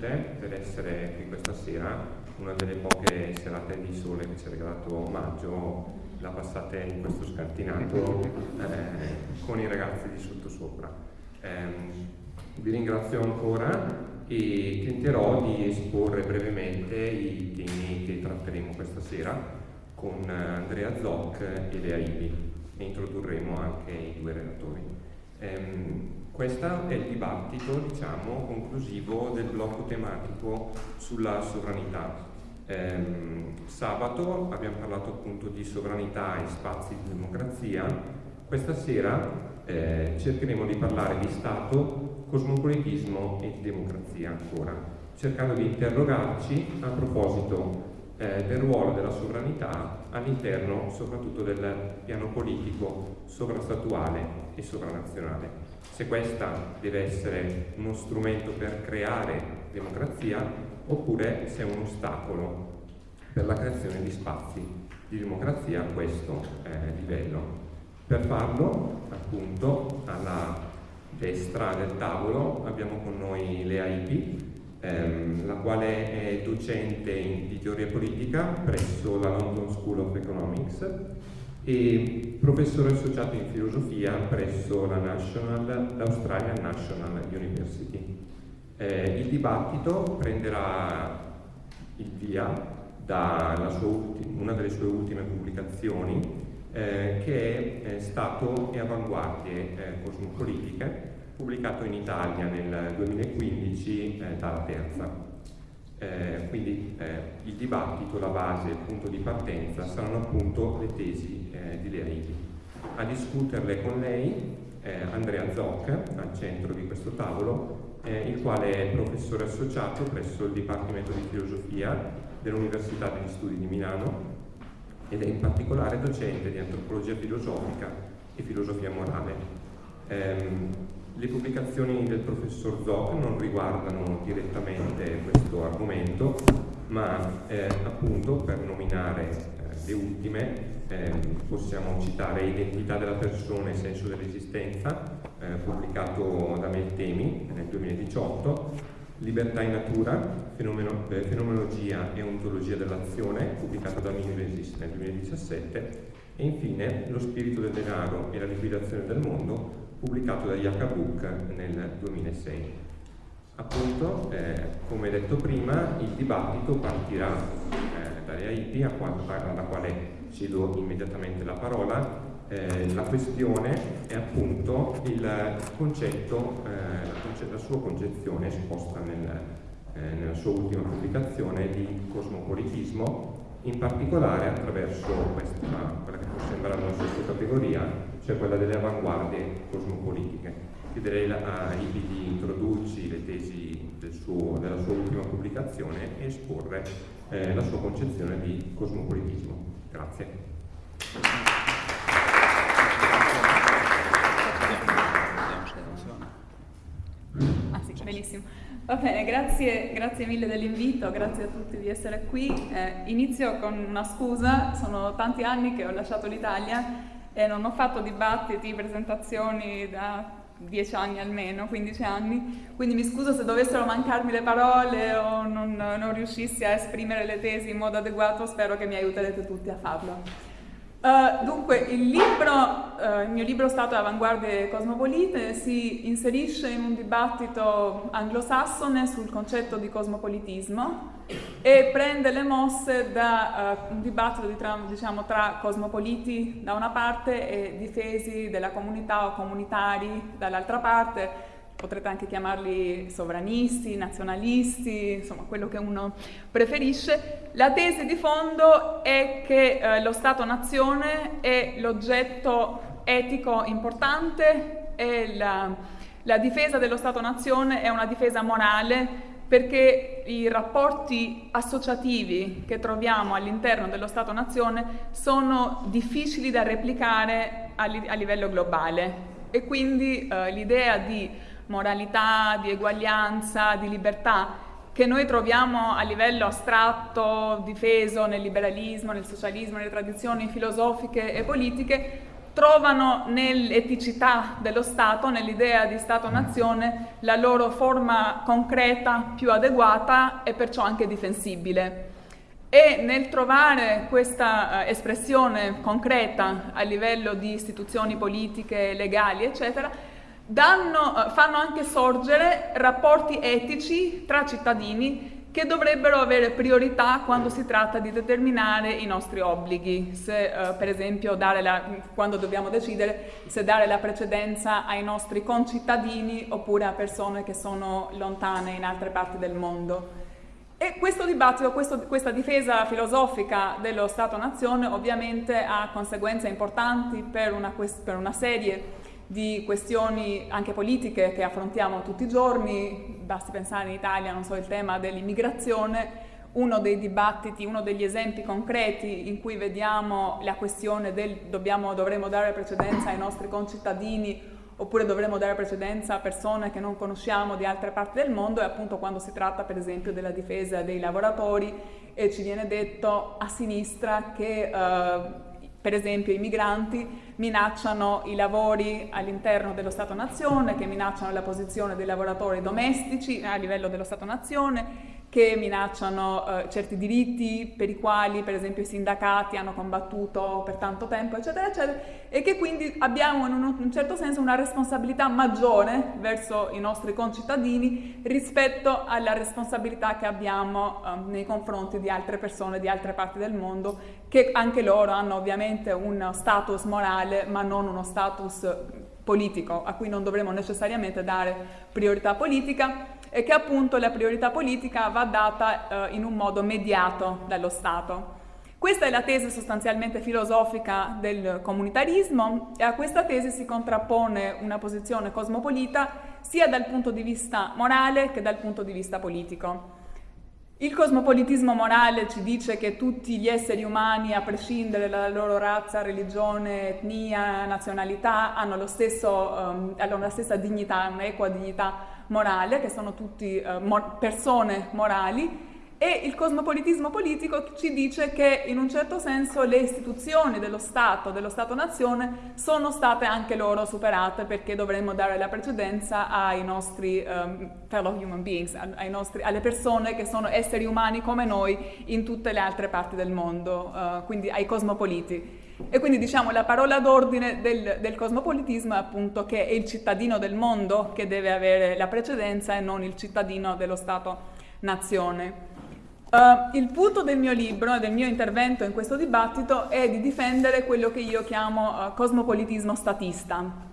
tutte per essere qui questa sera, una delle poche serate di sole che ci ha regalato Maggio, la passate in questo scantinato eh, con i ragazzi di sottosopra. Eh, vi ringrazio ancora e tenterò di esporre brevemente i temi che tratteremo questa sera con Andrea Zoc e Lea Ibi e introdurremo anche i due relatori. Um, questo è il dibattito diciamo, conclusivo del blocco tematico sulla sovranità. Um, sabato abbiamo parlato appunto di sovranità e spazi di democrazia, questa sera eh, cercheremo di parlare di Stato, cosmopolitismo e di democrazia ancora, cercando di interrogarci a proposito eh, del ruolo della sovranità all'interno soprattutto del piano politico sovrastatuale e sovranazionale. Se questa deve essere uno strumento per creare democrazia oppure se è un ostacolo per la creazione di spazi di democrazia a questo eh, livello. Per farlo, appunto, alla destra del tavolo abbiamo con noi Lea Ipi, ehm, la quale è docente di teoria politica presso la London School of Economics e professore associato in filosofia presso la l'Australian National University. Eh, il dibattito prenderà il via da una delle sue ultime pubblicazioni eh, che è Stato e avanguardie eh, cosmopolitiche, pubblicato in Italia nel 2015 eh, dalla Terza. Eh, quindi eh, il dibattito, la base, il punto di partenza saranno appunto le tesi eh, di Leaidi. A discuterle con lei Andrea Zoc, al centro di questo tavolo, il quale è professore associato presso il Dipartimento di Filosofia dell'Università degli Studi di Milano ed è in particolare docente di antropologia filosofica e filosofia morale. Le pubblicazioni del professor Zoc non riguardano direttamente questo argomento, ma eh, appunto per nominare eh, le ultime eh, possiamo citare Identità della persona e senso dell'esistenza, eh, pubblicato da Meltemi nel 2018, Libertà in natura, fenomeno, eh, fenomenologia e ontologia dell'azione, pubblicato da Mimesis nel 2017, e infine Lo spirito del denaro e la liquidazione del mondo, pubblicato da Yaka Book nel 2006. Appunto, eh, come detto prima, il dibattito partirà eh, dalle AIP, alla quale cedo immediatamente la parola, eh, la questione è appunto il concetto, eh, la, sua concezione esposta nel, eh, nella sua ultima pubblicazione di cosmopolitismo, in particolare attraverso questa, quella che può sembrare una sottocategoria, cioè quella delle avanguardie cosmopolitiche. Chiederei a Ibi di introdurci le tesi del suo, della sua ultima pubblicazione e esporre eh, la sua concezione di cosmopolitismo. Grazie. Benissimo. Va bene, grazie, grazie mille dell'invito, grazie a tutti di essere qui. Eh, inizio con una scusa, sono tanti anni che ho lasciato l'Italia e non ho fatto dibattiti, presentazioni da dieci anni almeno, 15 anni, quindi mi scuso se dovessero mancarmi le parole o non, non riuscissi a esprimere le tesi in modo adeguato, spero che mi aiuterete tutti a farlo. Uh, dunque, il, libro, uh, il mio libro Stato avanguardie cosmopolite si inserisce in un dibattito anglosassone sul concetto di cosmopolitismo e prende le mosse da uh, un dibattito di tra, diciamo, tra cosmopoliti da una parte e difesi della comunità o comunitari dall'altra parte, potrete anche chiamarli sovranisti, nazionalisti, insomma quello che uno preferisce. La tesi di fondo è che eh, lo Stato-nazione è l'oggetto etico importante e la, la difesa dello Stato-nazione è una difesa morale perché i rapporti associativi che troviamo all'interno dello Stato-nazione sono difficili da replicare a, li a livello globale e quindi eh, l'idea di moralità, di eguaglianza, di libertà che noi troviamo a livello astratto, difeso nel liberalismo, nel socialismo, nelle tradizioni filosofiche e politiche, trovano nell'eticità dello Stato, nell'idea di Stato-nazione, la loro forma concreta più adeguata e perciò anche difensibile. E nel trovare questa eh, espressione concreta a livello di istituzioni politiche, legali, eccetera, danno, eh, fanno anche sorgere rapporti etici tra cittadini che dovrebbero avere priorità quando si tratta di determinare i nostri obblighi, se eh, per esempio la, quando dobbiamo decidere se dare la precedenza ai nostri concittadini oppure a persone che sono lontane in altre parti del mondo. E questo dibattito, questo, questa difesa filosofica dello Stato-nazione ovviamente ha conseguenze importanti per una, per una serie di questioni anche politiche che affrontiamo tutti i giorni, basti pensare in Italia, non so, il tema dell'immigrazione, uno dei dibattiti, uno degli esempi concreti in cui vediamo la questione del dobbiamo, dovremmo dare precedenza ai nostri concittadini oppure dovremmo dare precedenza a persone che non conosciamo di altre parti del mondo è appunto quando si tratta per esempio della difesa dei lavoratori e ci viene detto a sinistra che eh, per esempio i migranti minacciano i lavori all'interno dello Stato-nazione, che minacciano la posizione dei lavoratori domestici a livello dello Stato-nazione, che minacciano eh, certi diritti per i quali per esempio i sindacati hanno combattuto per tanto tempo eccetera eccetera e che quindi abbiamo in un, un certo senso una responsabilità maggiore verso i nostri concittadini rispetto alla responsabilità che abbiamo eh, nei confronti di altre persone di altre parti del mondo che anche loro hanno ovviamente un status morale ma non uno status politico a cui non dovremo necessariamente dare priorità politica e che appunto la priorità politica va data eh, in un modo mediato dallo Stato. Questa è la tesi sostanzialmente filosofica del comunitarismo e a questa tesi si contrappone una posizione cosmopolita sia dal punto di vista morale che dal punto di vista politico. Il cosmopolitismo morale ci dice che tutti gli esseri umani, a prescindere dalla loro razza, religione, etnia, nazionalità, hanno, stesso, um, hanno la stessa dignità, un'equa dignità morale, che sono tutti eh, mo persone morali, e il cosmopolitismo politico ci dice che in un certo senso le istituzioni dello Stato, dello Stato-nazione, sono state anche loro superate perché dovremmo dare la precedenza ai nostri um, fellow human beings, nostri, alle persone che sono esseri umani come noi in tutte le altre parti del mondo, uh, quindi ai cosmopoliti. E quindi diciamo la parola d'ordine del, del, cosmopolitismo è appunto che è il cittadino del mondo che deve avere la precedenza e non il cittadino dello Stato-nazione. Uh, il punto del mio libro e del mio intervento in questo dibattito è di difendere quello che io chiamo uh, cosmopolitismo statista.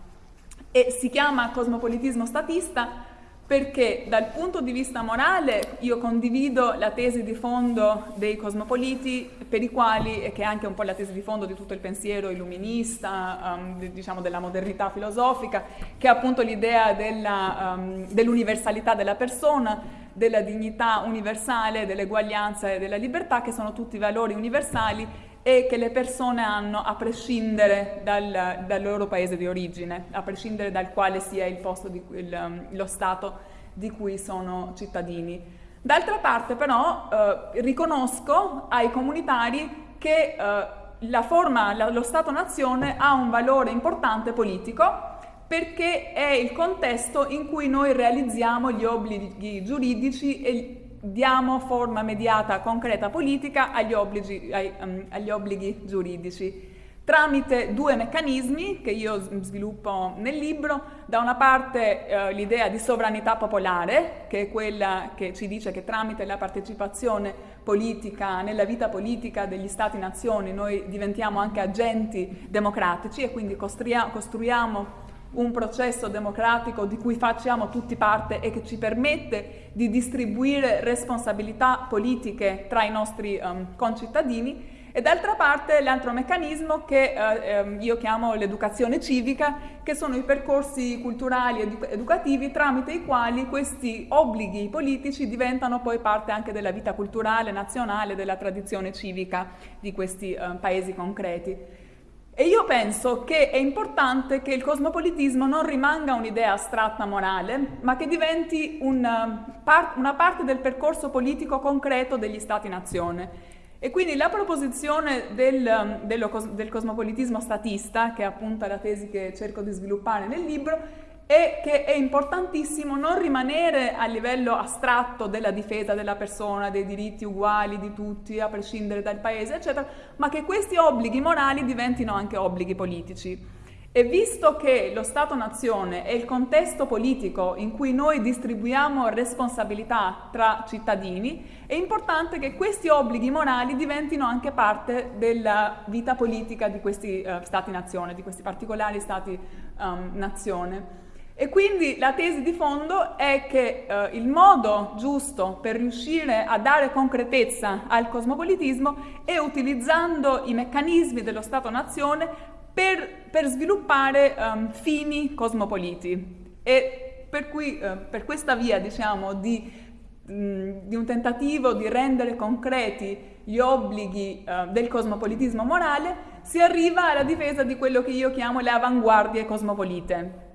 E si chiama cosmopolitismo statista perché dal punto di vista morale io condivido la tesi di fondo dei cosmopoliti per i quali, e che è anche un po' la tesi di fondo di tutto il pensiero illuminista, um, diciamo della modernità filosofica, che è appunto l'idea um, dell'universalità della persona, della dignità universale, dell'eguaglianza e della libertà, che sono tutti valori universali e che le persone hanno a prescindere dal, dal, loro paese di origine, a prescindere dal quale sia il posto, di, il, lo Stato di cui sono cittadini. D'altra parte però eh, riconosco ai comunitari che eh, la forma, la, lo Stato-nazione ha un valore importante politico perché è il contesto in cui noi realizziamo gli obblighi giuridici e diamo forma mediata concreta politica agli obblighi, ai, um, agli obblighi giuridici. Tramite due meccanismi che io sviluppo nel libro, da una parte eh, l'idea di sovranità popolare, che è quella che ci dice che tramite la partecipazione politica, nella vita politica degli stati-nazioni, noi diventiamo anche agenti democratici e quindi costruiamo un processo democratico di cui facciamo tutti parte e che ci permette di distribuire responsabilità politiche tra i nostri um, concittadini e d'altra parte l'altro meccanismo che eh, ehm, io chiamo l'educazione civica, che sono i percorsi culturali ed educativi tramite i quali questi obblighi politici diventano poi parte anche della vita culturale nazionale, della tradizione civica di questi eh, paesi concreti. E io penso che è importante che il cosmopolitismo non rimanga un'idea astratta morale, ma che diventi un, una parte del percorso politico concreto degli Stati-nazione. E quindi la proposizione del, del cosmopolitismo statista, che è appunto la tesi che cerco di sviluppare nel libro, è che è importantissimo non rimanere a livello astratto della difesa della persona, dei diritti uguali di tutti, a prescindere dal paese, eccetera, ma che questi obblighi morali diventino anche obblighi politici. E visto che lo Stato-nazione è il contesto politico in cui noi distribuiamo responsabilità tra cittadini, è importante che questi obblighi morali diventino anche parte della vita politica di questi uh, Stati-nazione, di questi particolari Stati-nazione. Um, e quindi la tesi di fondo è che eh, il modo giusto per riuscire a dare concretezza al cosmopolitismo è utilizzando i meccanismi dello Stato-nazione per, per, sviluppare um, fini cosmopoliti. E per, cui, eh, per questa via, diciamo, di, mh, di, un tentativo di rendere concreti gli obblighi eh, del cosmopolitismo morale, si arriva alla difesa di quello che io chiamo le avanguardie cosmopolite.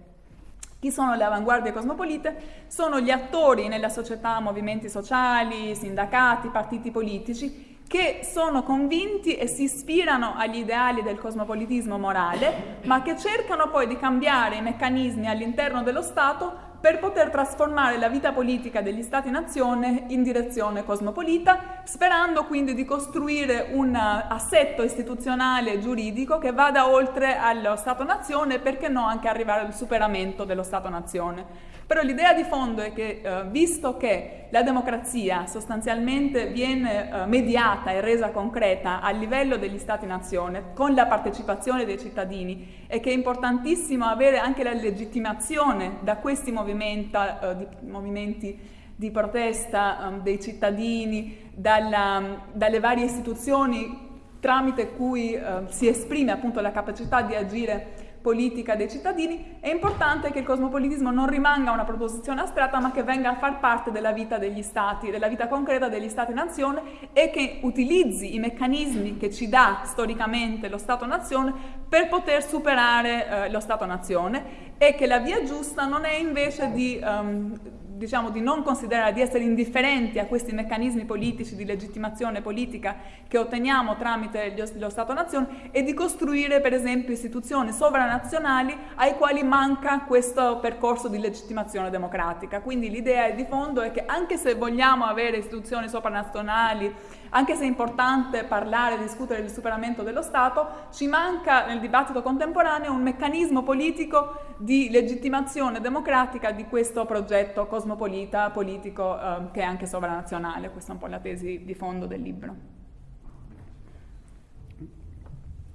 Chi sono le avanguardie cosmopolite? Sono gli attori nella società, movimenti sociali, sindacati, partiti politici che sono convinti e si ispirano agli ideali del cosmopolitismo morale, ma che cercano poi di cambiare i meccanismi all'interno dello Stato per poter trasformare la vita politica degli Stati-nazione in direzione cosmopolita, sperando quindi di costruire un assetto istituzionale e giuridico che vada oltre allo Stato-nazione e perché no anche arrivare al superamento dello Stato-nazione. Però l'idea di fondo è che, eh, visto che la democrazia sostanzialmente viene eh, mediata e resa concreta a livello degli Stati-nazione, con la partecipazione dei cittadini, e che è importantissimo avere anche la legittimazione da questi movimenti, eh, di, movimenti di protesta um, dei cittadini, dalla, dalle varie istituzioni tramite cui uh, si esprime appunto la capacità di agire politica dei cittadini, è importante che il cosmopolitismo non rimanga una proposizione astratta ma che venga a far parte della vita degli stati, della vita concreta degli stati-nazione e che utilizzi i meccanismi che ci dà storicamente lo Stato-nazione per poter superare eh, lo Stato-nazione e che la via giusta non è invece di um, diciamo, di non considerare, di essere indifferenti a questi meccanismi politici di legittimazione politica che otteniamo tramite lo Stato-nazione e di costruire per esempio istituzioni sovranazionali ai quali manca questo percorso di legittimazione democratica. Quindi l'idea di fondo è che anche se vogliamo avere istituzioni sovranazionali anche se è importante parlare e discutere del superamento dello Stato, ci manca nel dibattito contemporaneo un meccanismo politico di legittimazione democratica di questo progetto cosmopolita, politico, eh, che è anche sovranazionale. Questa è un po' la tesi di fondo del libro.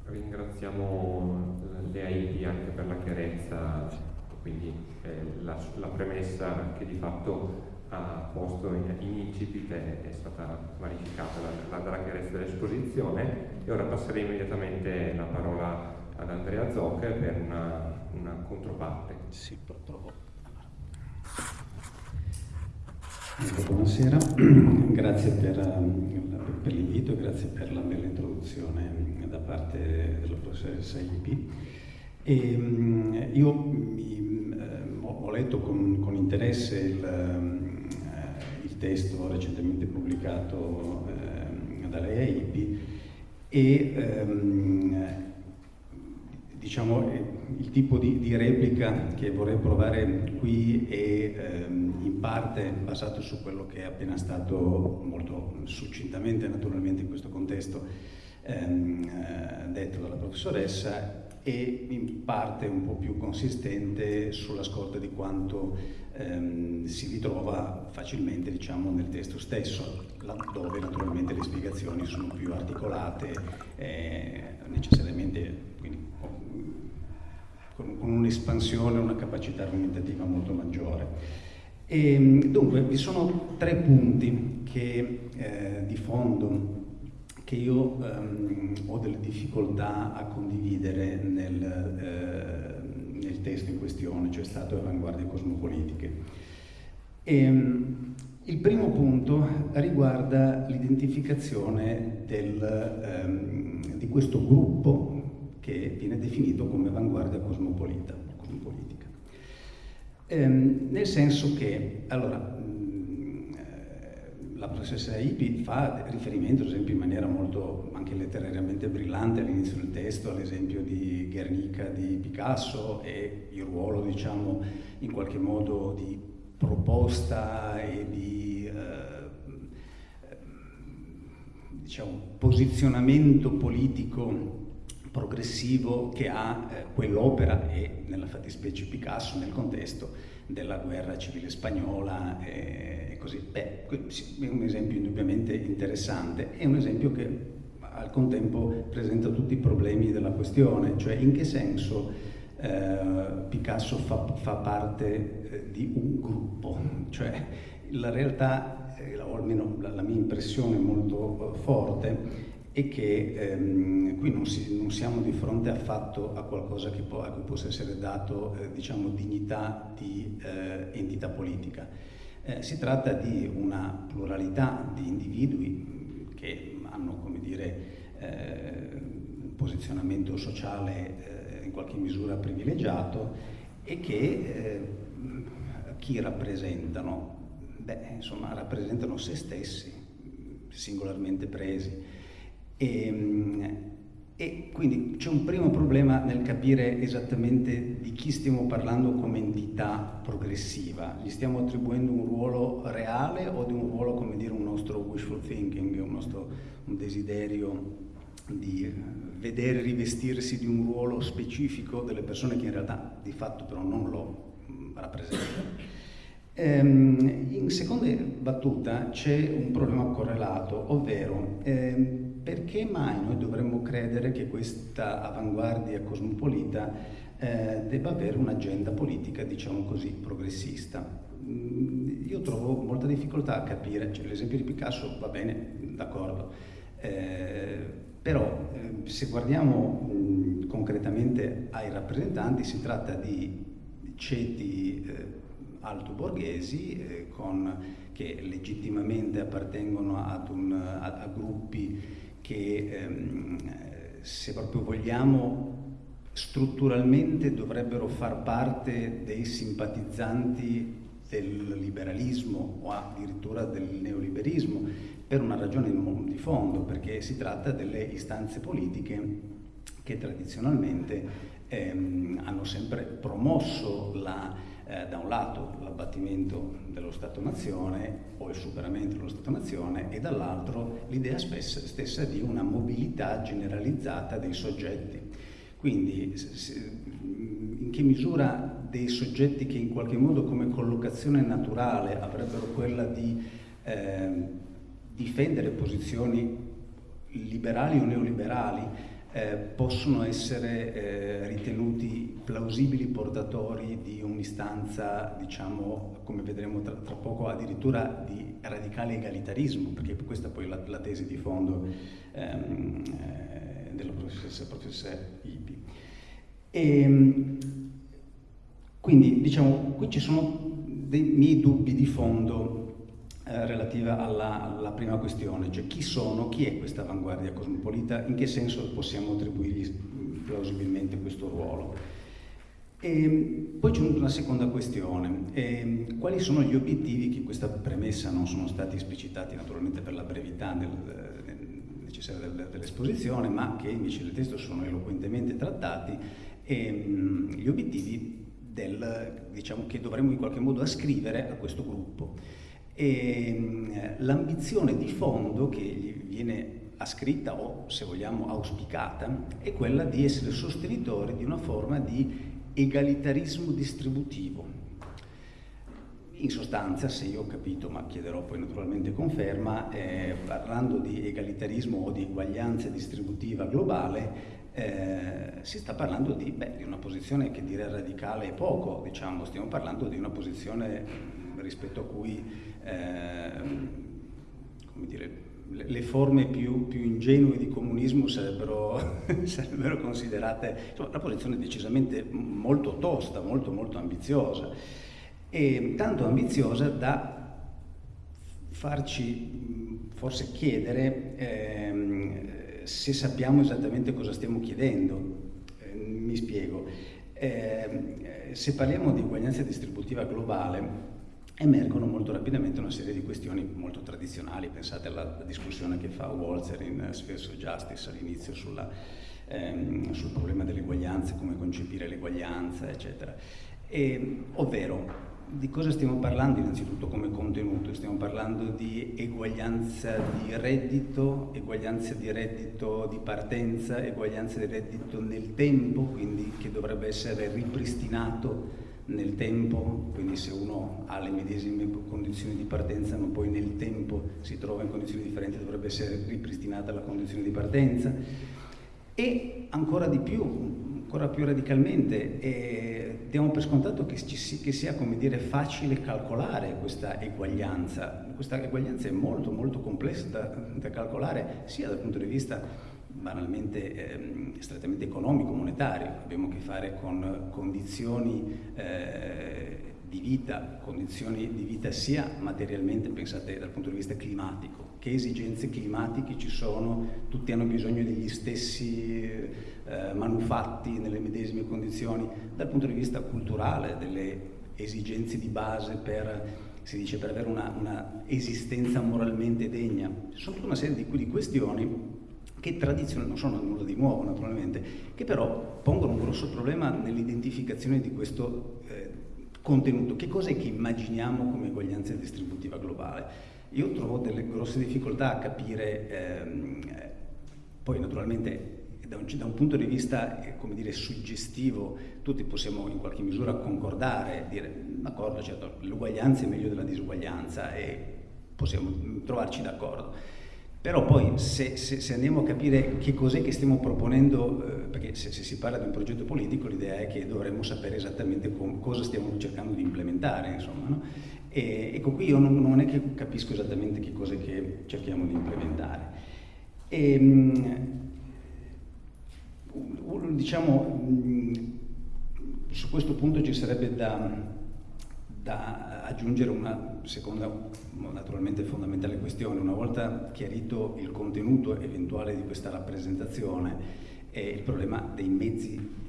Ringraziamo le AIP anche per la chiarezza, quindi eh, la, la premessa che di fatto ha posto in, in incipit è, stata verificata la, dalla chiarezza dell'esposizione e ora passerei immediatamente la parola ad Andrea Zocca per una, una controparte. Sì, provo. Buonasera, grazie per, per l'invito grazie per la bella introduzione da parte della professoressa Ipi. Ehm, io mi, eh, ho letto con, con interesse il, testo recentemente pubblicato eh, dalle EIP e ehm, diciamo il tipo di, di, replica che vorrei provare qui è ehm, in parte basato su quello che è appena stato molto succintamente naturalmente in questo contesto ehm, eh, detto dalla professoressa e in parte un po' più consistente sulla scorta di quanto ehm, si ritrova facilmente diciamo, nel testo stesso, dove naturalmente le spiegazioni sono più articolate, eh, necessariamente quindi, con, con un'espansione, una capacità argomentativa molto maggiore. E, ehm, dunque, vi sono tre punti che, eh, di fondo che io um, ho delle difficoltà a condividere nel, eh, nel, testo in questione, cioè Stato e avanguardie cosmopolitiche. E, um, il primo punto riguarda l'identificazione um, di questo gruppo che viene definito come avanguardia cosmopolita, cosmopolitica. Ehm, nel senso che, allora, la professoressa Ipi fa riferimento, ad esempio, in maniera molto anche letterariamente brillante all'inizio del testo, all'esempio di Guernica di Picasso e il ruolo, diciamo, in qualche modo di proposta e di eh, diciamo, posizionamento politico progressivo che ha eh, quell'opera e nella fattispecie Picasso nel contesto della guerra civile spagnola e, così. Beh, è un esempio indubbiamente interessante, è un esempio che al contempo presenta tutti i problemi della questione, cioè in che senso eh, Picasso fa, fa parte eh, di un gruppo, cioè la realtà, eh, o almeno la, la, mia impressione molto eh, forte, è che ehm, qui non, si, non, siamo di fronte affatto a qualcosa può, a cui possa essere dato eh, diciamo, dignità di eh, entità politica. Eh, si tratta di una pluralità di individui che hanno come dire, eh, un posizionamento sociale eh, in qualche misura privilegiato e che eh, chi rappresentano? Beh, insomma, rappresentano se stessi, singolarmente presi. E, ehm, e quindi c'è un primo problema nel capire esattamente di chi stiamo parlando come entità progressiva. Gli stiamo attribuendo un ruolo reale o di un ruolo, come dire, un nostro wishful thinking, un nostro un desiderio di vedere rivestirsi di un ruolo specifico delle persone che in realtà di fatto però non lo mm, rappresentano. Ehm, in seconda battuta c'è un problema correlato, ovvero ehm, perché mai noi dovremmo credere che questa avanguardia cosmopolita eh, debba avere un'agenda politica, diciamo così, progressista? Mm, io trovo molta difficoltà a capire, cioè, l'esempio di Picasso va bene, d'accordo, eh, però eh, se guardiamo mh, mm, concretamente ai rappresentanti si tratta di ceti eh, alto borghesi eh, con, che legittimamente appartengono un, a, a, gruppi che ehm, se proprio vogliamo strutturalmente dovrebbero far parte dei simpatizzanti del liberalismo o addirittura del neoliberismo per una ragione di fondo, perché si tratta delle istanze politiche che tradizionalmente ehm, hanno sempre promosso la eh, da un lato l'abbattimento dello Stato-nazione o il superamento dello Stato-nazione e dall'altro l'idea stessa di una mobilità generalizzata dei soggetti. Quindi in che misura dei soggetti che in qualche modo come collocazione naturale avrebbero quella di eh, difendere posizioni liberali o neoliberali eh, possono essere eh, ritenuti plausibili portatori di un'istanza, diciamo, come vedremo tra, tra, poco, addirittura di radicale egalitarismo, perché questa poi è la, la tesi di fondo ehm, eh, della professoressa, professoressa Ipi. E, ehm, quindi, diciamo, qui ci sono dei miei dubbi di fondo eh, relativa alla, alla, prima questione, cioè chi sono, chi è questa avanguardia cosmopolita, in che senso possiamo attribuirgli plausibilmente questo ruolo. E poi c'è una seconda questione, e quali sono gli obiettivi che questa premessa non sono stati esplicitati naturalmente per la brevità del, necessaria del, dell'esposizione, ma che invece nel testo sono eloquentemente trattati, e, mh, gli obiettivi del, diciamo, che dovremmo in qualche modo ascrivere a questo gruppo. E ehm, l'ambizione di fondo che gli viene ascritta o, se vogliamo, auspicata, è quella di essere sostenitori di una forma di egalitarismo distributivo. In sostanza, se io ho capito, ma chiederò poi naturalmente conferma, eh, parlando di egalitarismo o di eguaglianza distributiva globale, eh, si sta parlando di, beh, di, una posizione che dire radicale è poco, diciamo, stiamo parlando di una posizione rispetto a cui eh, dire, le forme più, più, ingenue di comunismo sarebbero, sarebbero considerate insomma, una posizione decisamente molto tosta, molto molto ambiziosa e tanto ambiziosa da farci forse chiedere eh, se sappiamo esattamente cosa stiamo chiedendo. Eh, mi spiego. Eh, se parliamo di uguaglianza distributiva globale, emergono molto rapidamente una serie di questioni molto tradizionali, pensate alla discussione che fa Walzer in Spheres of Justice all'inizio ehm, sul problema dell'eguaglianza, come concepire l'eguaglianza, eccetera. E, ovvero, di cosa stiamo parlando innanzitutto come contenuto? Stiamo parlando di eguaglianza di reddito, eguaglianza di reddito di partenza, eguaglianza di reddito nel tempo, quindi che dovrebbe essere ripristinato nel tempo, quindi se uno ha le medesime condizioni di partenza ma poi nel tempo si trova in condizioni differenti dovrebbe essere ripristinata la condizione di partenza e ancora di più, ancora più radicalmente, eh, diamo per scontato che, ci, che sia dire, facile calcolare questa eguaglianza. Questa eguaglianza è molto molto complessa da, da calcolare sia dal punto di vista banalmente eh, strettamente economico, monetario, abbiamo a che fare con condizioni eh, di vita, condizioni di vita sia materialmente, pensate dal punto di vista climatico, che esigenze climatiche ci sono, tutti hanno bisogno degli stessi eh, manufatti nelle medesime condizioni, dal punto di vista culturale, delle esigenze di base per si dice per avere una, una esistenza moralmente degna. Sono tutta una serie di, di questioni che tradizionalmente non sono nulla di nuovo naturalmente, che però pongono un grosso problema nell'identificazione di questo eh, contenuto. Che cosa è che immaginiamo come eguaglianza distributiva globale? Io trovo delle grosse difficoltà a capire, ehm, poi naturalmente da un, da un, punto di vista, eh, come dire, suggestivo, tutti possiamo in qualche misura concordare, dire, d'accordo, certo, l'uguaglianza è meglio della disuguaglianza e possiamo trovarci d'accordo. Però poi se, se, se, andiamo a capire che cos'è che stiamo proponendo, eh, perché se, se, si parla di un progetto politico l'idea è che dovremmo sapere esattamente com, cosa stiamo cercando di implementare, insomma. No? E, ecco qui io non, non, è che capisco esattamente che cos'è che cerchiamo di implementare. E, ehm, diciamo, su questo punto ci sarebbe da da aggiungere una seconda, naturalmente fondamentale questione. Una volta chiarito il contenuto eventuale di questa rappresentazione, il problema dei mezzi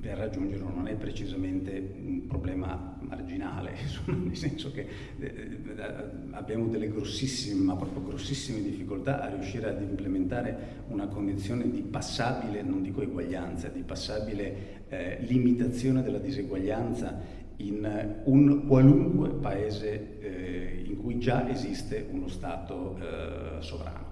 per raggiungerlo non è precisamente un problema marginale, nel senso che eh, eh, abbiamo delle grossissime, ma proprio grossissime difficoltà a riuscire ad implementare una condizione di passabile, non dico eguaglianza, di passabile eh, limitazione della diseguaglianza in un qualunque paese eh, in cui già esiste uno Stato eh, sovrano.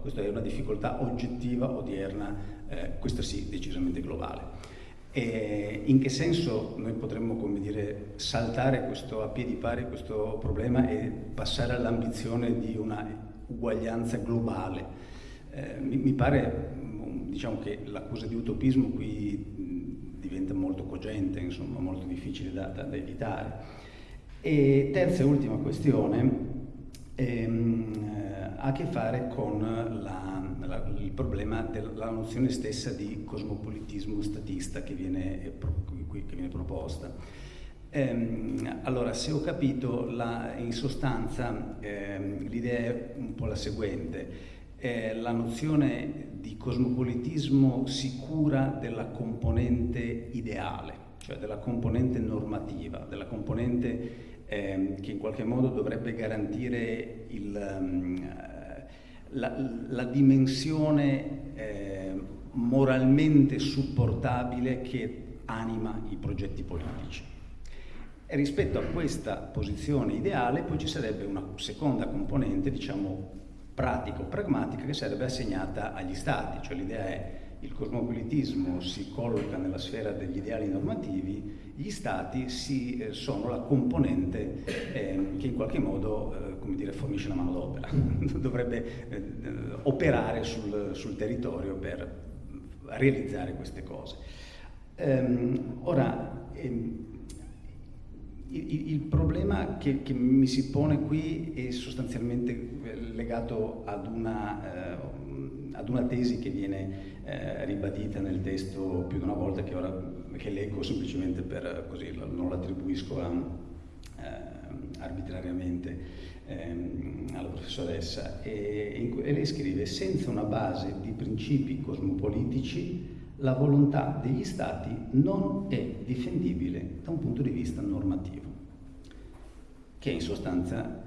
Questa è una difficoltà oggettiva, odierna, eh, questa sì, decisamente globale. E in che senso noi potremmo, dire, saltare questo, a piedi pari questo problema e passare all'ambizione di una uguaglianza globale? Eh, mi, mi, pare diciamo, che l'accusa di utopismo qui diventa molto cogente, insomma molto difficile da, da, evitare. E terza e ultima questione ehm, ha a che fare con la, la, il problema della nozione stessa di cosmopolitismo statista che viene, che viene proposta. Ehm, allora, se ho capito, la, in sostanza ehm, l'idea è un po' la seguente eh, la nozione di cosmopolitismo si cura della componente ideale, cioè della componente normativa, della componente eh, che in qualche modo dovrebbe garantire il, um, la, la, dimensione eh, moralmente supportabile che anima i progetti politici. E rispetto a questa posizione ideale poi ci sarebbe una seconda componente, diciamo, pratico-pragmatica che sarebbe assegnata agli stati, cioè l'idea è il cosmopolitismo si colloca nella sfera degli ideali normativi, gli stati si, eh, sono la componente eh, che in qualche modo eh, come dire, fornisce la manodopera, dovrebbe eh, operare sul, sul, territorio per realizzare queste cose. Ehm, ora, ehm, il, il problema che, che, mi si pone qui è sostanzialmente legato ad una, eh, ad una tesi che viene eh, ribadita nel testo più di una volta, che ora che leggo semplicemente per così, non l'attribuisco eh, arbitrariamente ehm, alla professoressa. E, e lei scrive, senza una base di principi cosmopolitici, la volontà degli Stati non è difendibile da un punto di vista normativo. Che in sostanza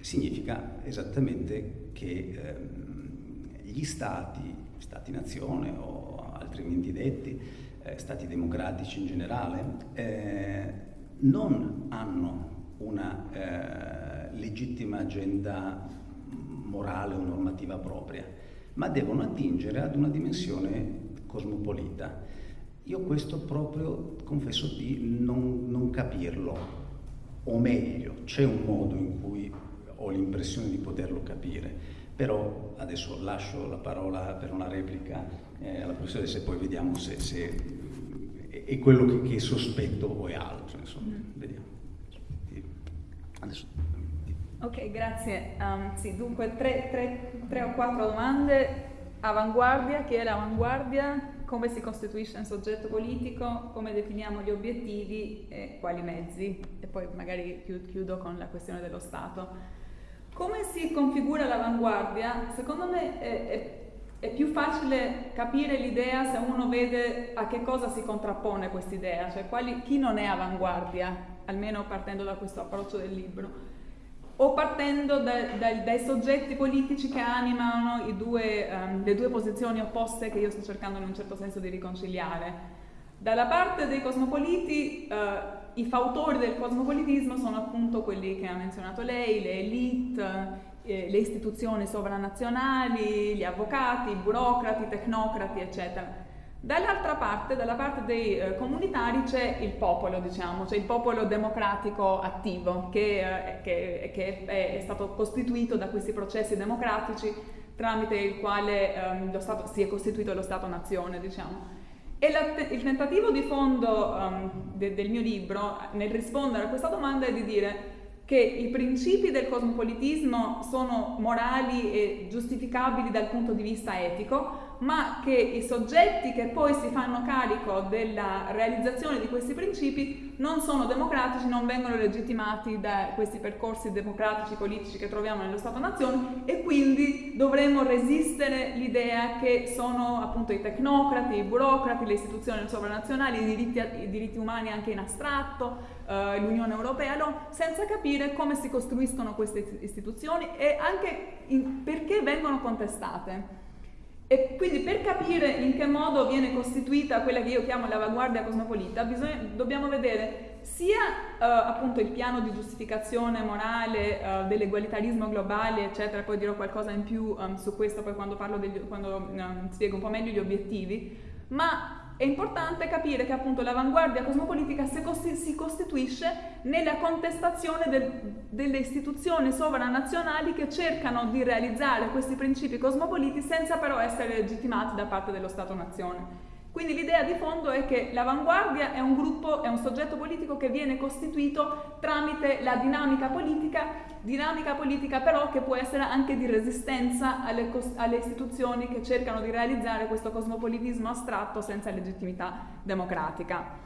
significa esattamente che ehm, gli stati, stati-nazione o altrimenti detti, eh, stati democratici in generale, eh, non hanno una eh, legittima agenda morale o normativa propria, ma devono attingere ad una dimensione cosmopolita. Io questo proprio confesso di non, non capirlo, o meglio, c'è un modo in cui ho l'impressione di poterlo capire, però adesso lascio la parola per una replica eh, alla professoressa e poi vediamo se, se è quello che, che, sospetto o è altro, insomma, mm. vediamo. Adesso. Ok, grazie. Um, sì, dunque tre, tre, tre o quattro domande. Avanguardia, che è l'avanguardia? Come si costituisce un soggetto politico? Come definiamo gli obiettivi e quali mezzi? E poi magari chiudo con la questione dello Stato. Come si configura l'avanguardia? Secondo me è, è, è più facile capire l'idea se uno vede a che cosa si contrappone quest'idea, cioè quali, chi non è avanguardia, almeno partendo da questo approccio del libro, o partendo da, da, dai soggetti politici che animano due, um, le due posizioni opposte che io sto cercando in un certo senso di riconciliare. Dalla parte dei cosmopoliti, uh, i fautori del cosmopolitismo sono appunto quelli che ha menzionato lei, le elite, eh, le istituzioni sovranazionali, gli avvocati, i burocrati, i tecnocrati, eccetera. Dall'altra parte, dalla parte dei eh, comunitari, c'è il popolo, diciamo, c'è il popolo democratico attivo che, eh, che, che è, è, stato costituito da questi processi democratici tramite il quale ehm, Stato, si è costituito lo Stato-nazione, diciamo. E la, il tentativo di fondo um, de, del mio libro nel rispondere a questa domanda è di dire che i principi del cosmopolitismo sono morali e giustificabili dal punto di vista etico, ma che i soggetti che poi si fanno carico della realizzazione di questi principi non sono democratici, non vengono legittimati da questi percorsi democratici politici che troviamo nello Stato-nazione e quindi dovremmo resistere l'idea che sono appunto i tecnocrati, i burocrati, le istituzioni sovranazionali, i diritti, i diritti umani anche in astratto, eh, l'Unione Europea, no, senza capire come si costruiscono queste istituzioni e anche in, perché vengono contestate. E quindi per capire in che modo viene costituita quella che io chiamo l'avanguardia cosmopolita, bisogna, dobbiamo vedere sia uh, appunto il piano di giustificazione morale uh, dell'egualitarismo globale, eccetera, poi dirò qualcosa in più um, su questo poi quando, degli, quando um, spiego un po' meglio gli obiettivi, ma è importante capire che appunto l'avanguardia cosmopolitica si costituisce nella contestazione del, delle istituzioni sovranazionali che cercano di realizzare questi principi cosmopoliti senza però essere legittimati da parte dello Stato-nazione. Quindi l'idea di fondo è che l'avanguardia è un gruppo, è un soggetto politico che viene costituito tramite la dinamica politica, dinamica politica però che può essere anche di resistenza alle, alle istituzioni che cercano di realizzare questo cosmopolitismo astratto senza legittimità democratica.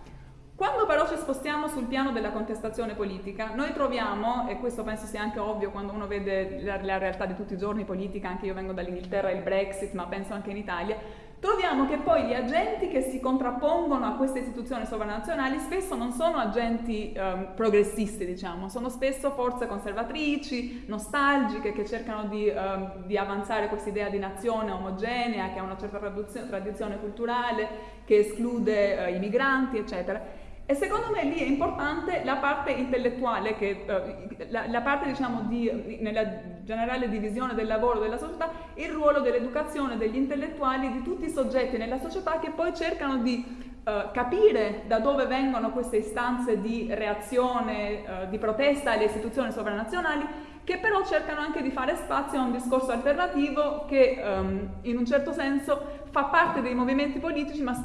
Quando però ci spostiamo sul piano della contestazione politica, noi troviamo, e questo penso sia anche ovvio quando uno vede la, la realtà di tutti i giorni politica, anche io vengo dall'Inghilterra, il Brexit, ma penso anche in Italia, troviamo che poi gli agenti che si contrappongono a queste istituzioni sovranazionali spesso non sono agenti um, progressisti, diciamo, sono spesso forze conservatrici, nostalgiche, che cercano di, um, di avanzare questa idea di nazione omogenea, che ha una certa tradizione culturale, che esclude uh, i migranti, eccetera. E secondo me lì è importante la parte intellettuale, che, eh, la, la, parte diciamo di, nella generale divisione del lavoro della società, il ruolo dell'educazione degli intellettuali, di tutti i soggetti nella società che poi cercano di eh, capire da dove vengono queste istanze di reazione, eh, di protesta alle istituzioni sovranazionali, che però cercano anche di fare spazio a un discorso alternativo che ehm, in un certo senso fa parte dei movimenti politici ma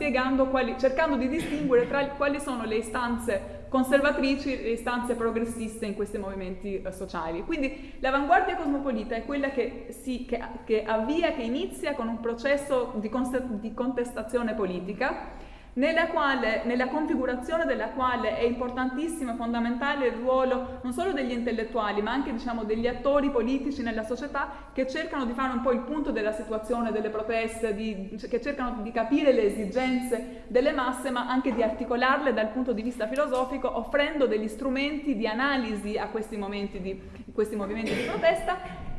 quali, cercando di distinguere tra quali sono le istanze conservatrici e le istanze progressiste in questi movimenti eh, sociali. Quindi l'avanguardia cosmopolita è quella che, si, che, che, avvia, che inizia con un processo di, di contestazione politica nella, quale, nella configurazione della quale è importantissimo e fondamentale il ruolo non solo degli intellettuali ma anche diciamo, degli attori politici nella società che cercano di fare un po' il punto della situazione delle proteste, di, che cercano di capire le esigenze delle masse ma anche di articolarle dal punto di vista filosofico offrendo degli strumenti di analisi a questi, di, questi movimenti di protesta.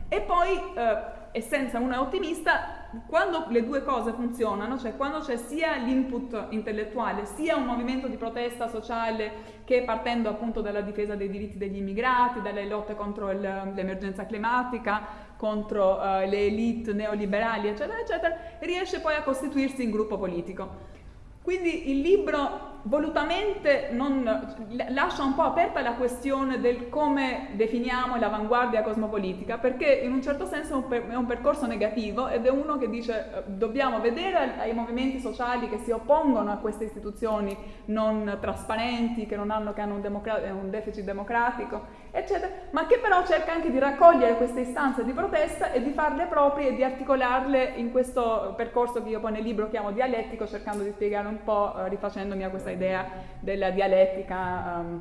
E poi, eh, e uno ottimista, quando le due cose funzionano, cioè quando c'è sia l'input intellettuale, sia un movimento di protesta sociale che partendo appunto dalla difesa dei diritti degli immigrati, dalle lotte contro l'emergenza climatica, contro uh, le elite neoliberali, eccetera, eccetera, riesce poi a costituirsi in gruppo politico. Quindi il libro volutamente non, lascia un po' aperta la questione del come definiamo l'avanguardia cosmopolitica, perché in un certo senso è un, percorso negativo ed è uno che dice eh, dobbiamo vedere ai movimenti sociali che si oppongono a queste istituzioni non trasparenti, che, non hanno, che hanno un, un deficit democratico, eccetera, ma che però cerca anche di raccogliere queste istanze di protesta e di farle proprie e di articolarle in questo percorso che io poi nel libro chiamo dialettico, cercando di spiegare un po', eh, rifacendomi a questa idea della dialettica um,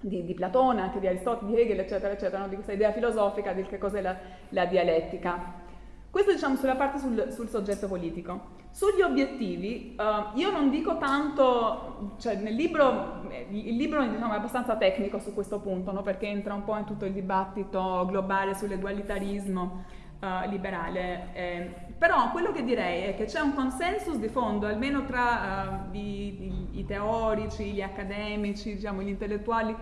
di, di, Platone, anche di Aristotele, di Hegel, eccetera, eccetera, no? di questa idea filosofica di che cos'è la, la dialettica. Questo diciamo sulla parte sul, sul soggetto politico. Sugli obiettivi, uh, io non dico tanto, cioè nel libro, il libro diciamo, è abbastanza tecnico su questo punto, no? perché entra un po' in tutto il dibattito globale sull'egualitarismo uh, liberale. Eh, però quello che direi è che c'è un consensus di fondo, almeno tra uh, i, i, i, teorici, gli accademici, diciamo, gli intellettuali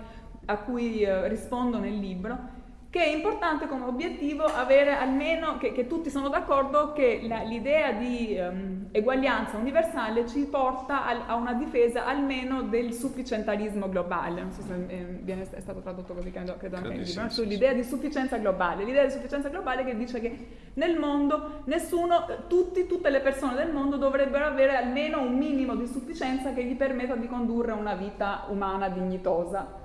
a cui uh, rispondo nel libro, che è importante come obiettivo avere almeno, che, che tutti sono d'accordo, che l'idea di um, eguaglianza universale ci porta al, a una difesa almeno del sufficientalismo globale, non so se eh, viene, è stato tradotto così, credo, credo anche in libro, sull'idea di sufficienza globale, l'idea di sufficienza globale che dice che nel mondo nessuno, tutti, tutte le persone del mondo dovrebbero avere almeno un minimo di sufficienza che gli permetta di condurre una vita umana dignitosa.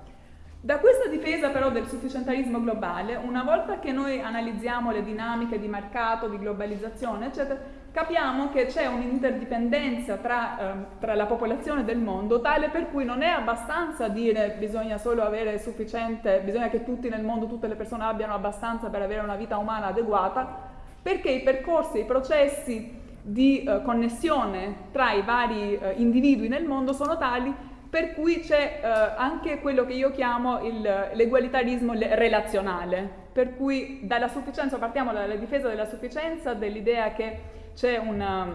Da questa difesa però del sufficientalismo globale, una volta che noi analizziamo le dinamiche di mercato, di globalizzazione, eccetera, capiamo che c'è un'interdipendenza tra, eh, tra, la popolazione del mondo tale per cui non è abbastanza dire bisogna solo avere sufficiente, bisogna che tutti nel mondo, tutte le persone abbiano abbastanza per avere una vita umana adeguata, perché i percorsi, i processi di eh, connessione tra i vari eh, individui nel mondo sono tali per cui c'è eh, anche quello che io chiamo l'egualitarismo relazionale, per cui dalla sufficienza, partiamo dalla difesa della sufficienza, dell'idea che c'è una,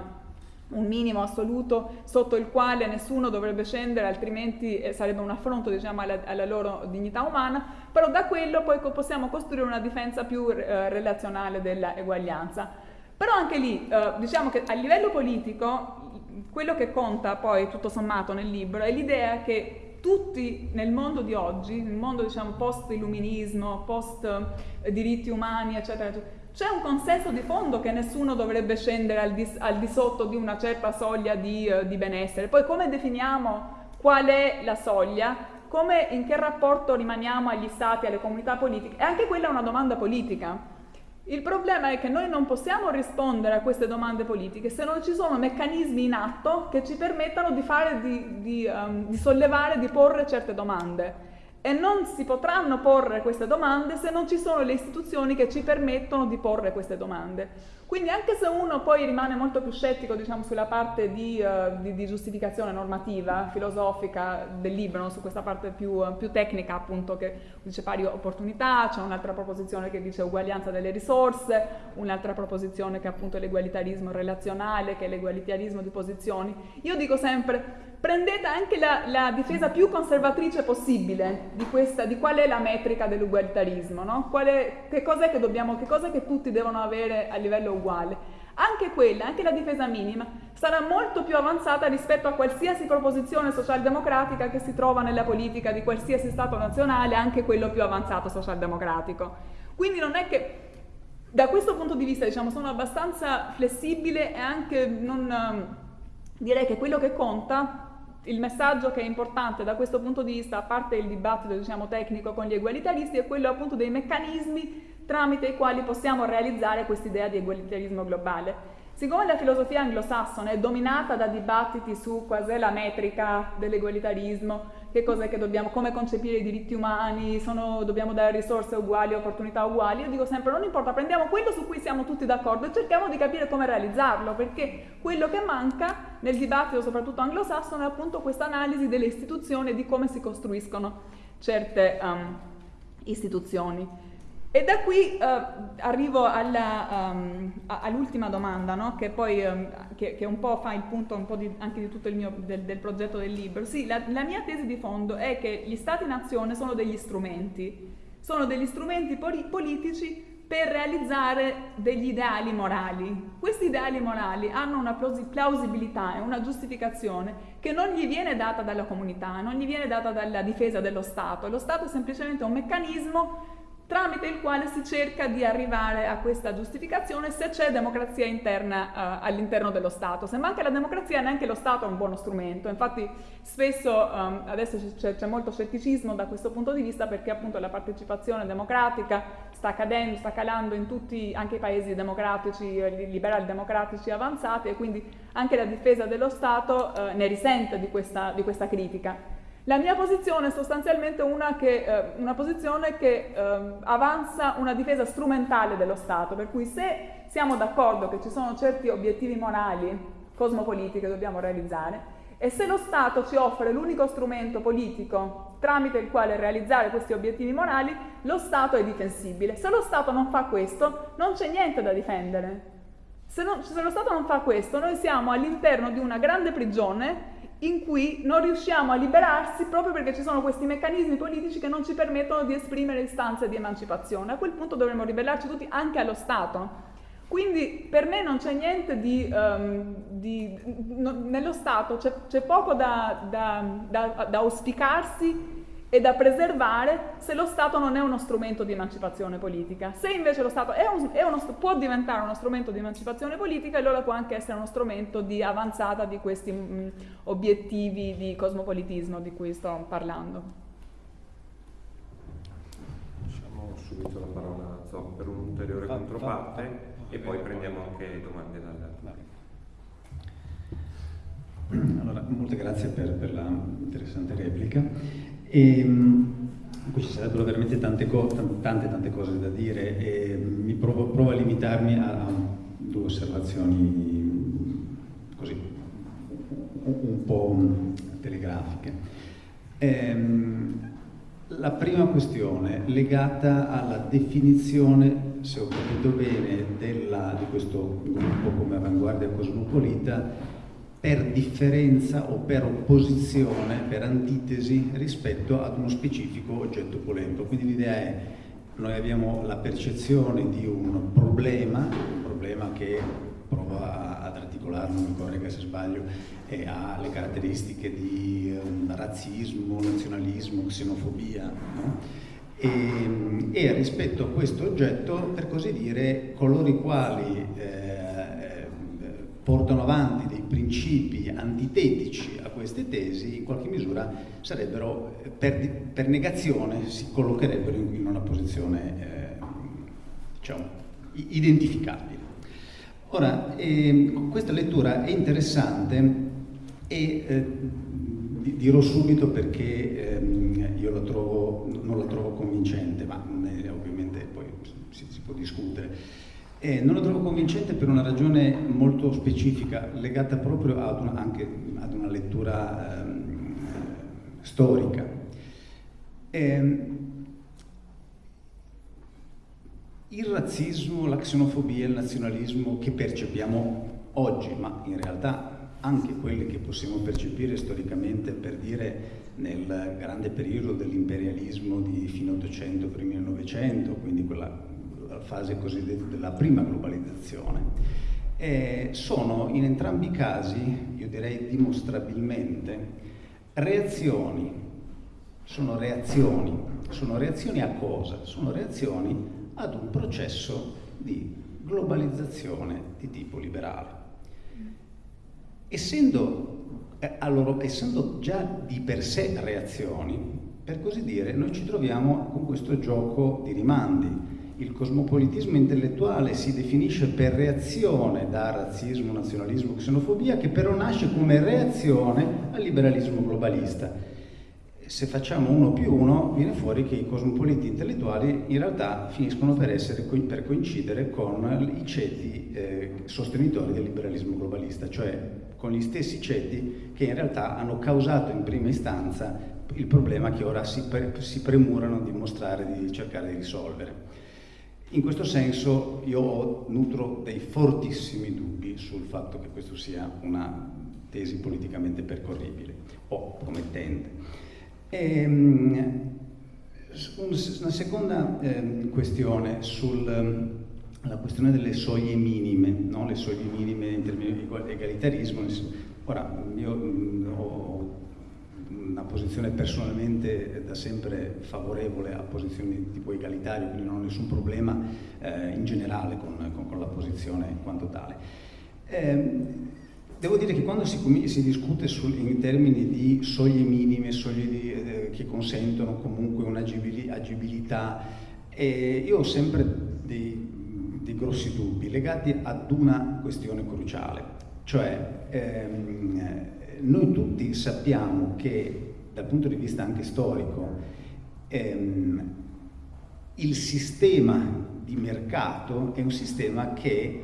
un minimo assoluto sotto il quale nessuno dovrebbe scendere, altrimenti eh, sarebbe un affronto diciamo, alla, alla, loro dignità umana, però da quello poi possiamo costruire una difesa più eh, relazionale dell'eguaglianza. Però anche lì, eh, diciamo che a livello politico quello che conta poi tutto sommato nel libro è l'idea che tutti nel mondo di oggi, nel mondo diciamo post-illuminismo, post-diritti umani, eccetera, eccetera, c'è un consenso di fondo che nessuno dovrebbe scendere al di, al di sotto di una certa soglia di, uh, di, benessere. Poi come definiamo qual è la soglia? Come, in che rapporto rimaniamo agli stati, alle comunità politiche? E anche quella è una domanda politica il problema è che noi non possiamo rispondere a queste domande politiche se non ci sono meccanismi in atto che ci permettano di, fare, di, di, um, di sollevare, di porre certe domande e non si potranno porre queste domande se non ci sono le istituzioni che ci permettono di porre queste domande. Quindi anche se uno poi rimane molto più scettico diciamo, sulla parte di, uh, di, di, giustificazione normativa, filosofica del libro, no? su questa parte più, uh, più, tecnica appunto che dice pari opportunità, c'è un'altra proposizione che dice uguaglianza delle risorse, un'altra proposizione che è appunto l'egualitarismo relazionale, che è l'egualitarismo di posizioni. Io dico sempre prendete anche la, la, difesa più conservatrice possibile di, questa, di qual è la metrica dell'ugualitarismo, no? che cos'è che, che che tutti devono avere a livello uguale. Anche quella, anche la difesa minima, sarà molto più avanzata rispetto a qualsiasi proposizione socialdemocratica che si trova nella politica di qualsiasi Stato nazionale, anche quello più avanzato socialdemocratico. Quindi non è che da questo punto di vista diciamo, sono abbastanza flessibile e anche non, direi che quello che conta il messaggio che è importante da questo punto di vista, a parte il dibattito diciamo, tecnico con gli egualitaristi, è quello appunto dei meccanismi tramite i quali possiamo realizzare questa idea di egualitarismo globale. Siccome la filosofia anglosassone è dominata da dibattiti su quas'è la metrica dell'egualitarismo, che cos'è che dobbiamo, come concepire i diritti umani, sono, dobbiamo dare risorse uguali, opportunità uguali, io dico sempre non importa, prendiamo quello su cui siamo tutti d'accordo e cerchiamo di capire come realizzarlo, perché quello che manca nel dibattito, soprattutto anglosassone, è appunto questa analisi delle istituzioni e di come si costruiscono certe um, istituzioni. E da qui uh, arrivo um, all'ultima domanda, no? che poi um, che, che, un po' fa il punto un po di, anche di tutto il mio, del, del, progetto del libro. Sì, la, la, mia tesi di fondo è che gli stati-nazione sono degli strumenti, sono degli strumenti poli politici per realizzare degli ideali morali. Questi ideali morali hanno una plausibilità e una giustificazione che non gli viene data dalla comunità, non gli viene data dalla difesa dello Stato. Lo Stato è semplicemente un meccanismo tramite il quale si cerca di arrivare a questa giustificazione se c'è democrazia interna uh, all'interno dello Stato. Se manca la democrazia neanche lo Stato è un buono strumento, infatti spesso um, adesso c'è, molto scetticismo da questo punto di vista perché appunto la partecipazione democratica sta cadendo, sta calando in tutti, anche i paesi democratici, eh, liberali democratici avanzati e quindi anche la difesa dello Stato uh, ne risente di questa, di questa critica. La mia posizione è sostanzialmente una, che, eh, una posizione che eh, avanza una difesa strumentale dello Stato, per cui se siamo d'accordo che ci sono certi obiettivi morali, cosmopolitici che dobbiamo realizzare, e se lo Stato ci offre l'unico strumento politico tramite il quale realizzare questi obiettivi morali, lo Stato è difensibile. Se lo Stato non fa questo, non c'è niente da difendere. Se, non, se lo Stato non fa questo, noi siamo all'interno di una grande prigione in cui non riusciamo a liberarsi proprio perché ci sono questi meccanismi politici che non ci permettono di esprimere istanze di emancipazione. A quel punto dovremmo ribellarci tutti anche allo Stato. Quindi per me non c'è niente di... Um, di no, nello Stato c'è poco da, da, da, da auspicarsi e da preservare se lo Stato non è uno strumento di emancipazione politica. Se invece lo Stato è un, è uno, può diventare uno strumento di emancipazione politica, allora può anche essere uno strumento di avanzata di questi mh, mm, obiettivi di cosmopolitismo di cui sto parlando. Lasciamo subito la parola a Zoc per un'ulteriore controparte e poi prendiamo anche domande dal... Allora, molte grazie per, per la interessante replica. E, qui ci sarebbero veramente tante, tante, tante cose da dire e mi provo, provo a limitarmi a, due osservazioni così un po' telegrafiche. Ehm, la prima questione legata alla definizione, se ho capito bene, della, di questo gruppo come avanguardia cosmopolita per differenza o per opposizione, per antitesi rispetto ad uno specifico oggetto polemico. Quindi l'idea è noi abbiamo la percezione di un problema, un problema che prova ad articolarlo, mi corregga se sbaglio, e ha le caratteristiche di um, razzismo, nazionalismo, xenofobia, no? e, e, rispetto a questo oggetto, per così dire, coloro i quali eh, portano avanti principi antitetici a queste tesi, in qualche misura sarebbero, per, per negazione, si collocherebbero in, una posizione eh, diciamo, identificabile. Ora, eh, questa lettura è interessante e eh, dirò subito perché ehm, io la trovo, non la trovo convincente, ma eh, ovviamente poi si, si può discutere. Eh, non lo trovo convincente per una ragione molto specifica, legata proprio ad una, anche ad una lettura ehm, storica. Eh, il razzismo, la xenofobia, il nazionalismo che percepiamo oggi, ma in realtà anche quelli che possiamo percepire storicamente per dire nel grande periodo dell'imperialismo di fine 800, primi 900, quindi quella fase cosiddetta della prima globalizzazione, eh, sono in entrambi i casi, io direi dimostrabilmente, reazioni. Sono reazioni. Sono reazioni a cosa? Sono reazioni ad un processo di globalizzazione di tipo liberale. Essendo, eh, allora, essendo già di per sé reazioni, per così dire, noi ci troviamo con questo gioco di rimandi il cosmopolitismo intellettuale si definisce per reazione da razzismo, nazionalismo, xenofobia, che però nasce come reazione al liberalismo globalista se facciamo uno più uno viene fuori che i cosmopoliti intellettuali in realtà finiscono per, essere, per coincidere con i ceti eh, sostenitori del liberalismo globalista, cioè con gli stessi ceti che in realtà hanno causato in prima istanza il problema che ora si, pre, si premurano di mostrare, di cercare di risolvere. In questo senso io nutro dei fortissimi dubbi sul fatto che questo sia una tesi politicamente percorribile o come tende. Ehm, una seconda eh, questione sulla ehm, questione delle soglie minime, no? le soglie minime in termini di egalitarismo. Ora, io mh, ho una posizione personalmente da sempre favorevole a posizioni tipo egalitario, quindi non ho nessun problema eh, in generale con, con, con, la posizione in quanto tale. Eh, Devo dire che quando si, si discute sul, in termini di soglie minime, soglie di, eh, che consentono comunque un'agibilità, eh, io ho sempre dei, dei, grossi dubbi legati ad una questione cruciale, cioè ehm, noi tutti sappiamo che dal punto di vista anche storico ehm, il sistema di mercato è un sistema che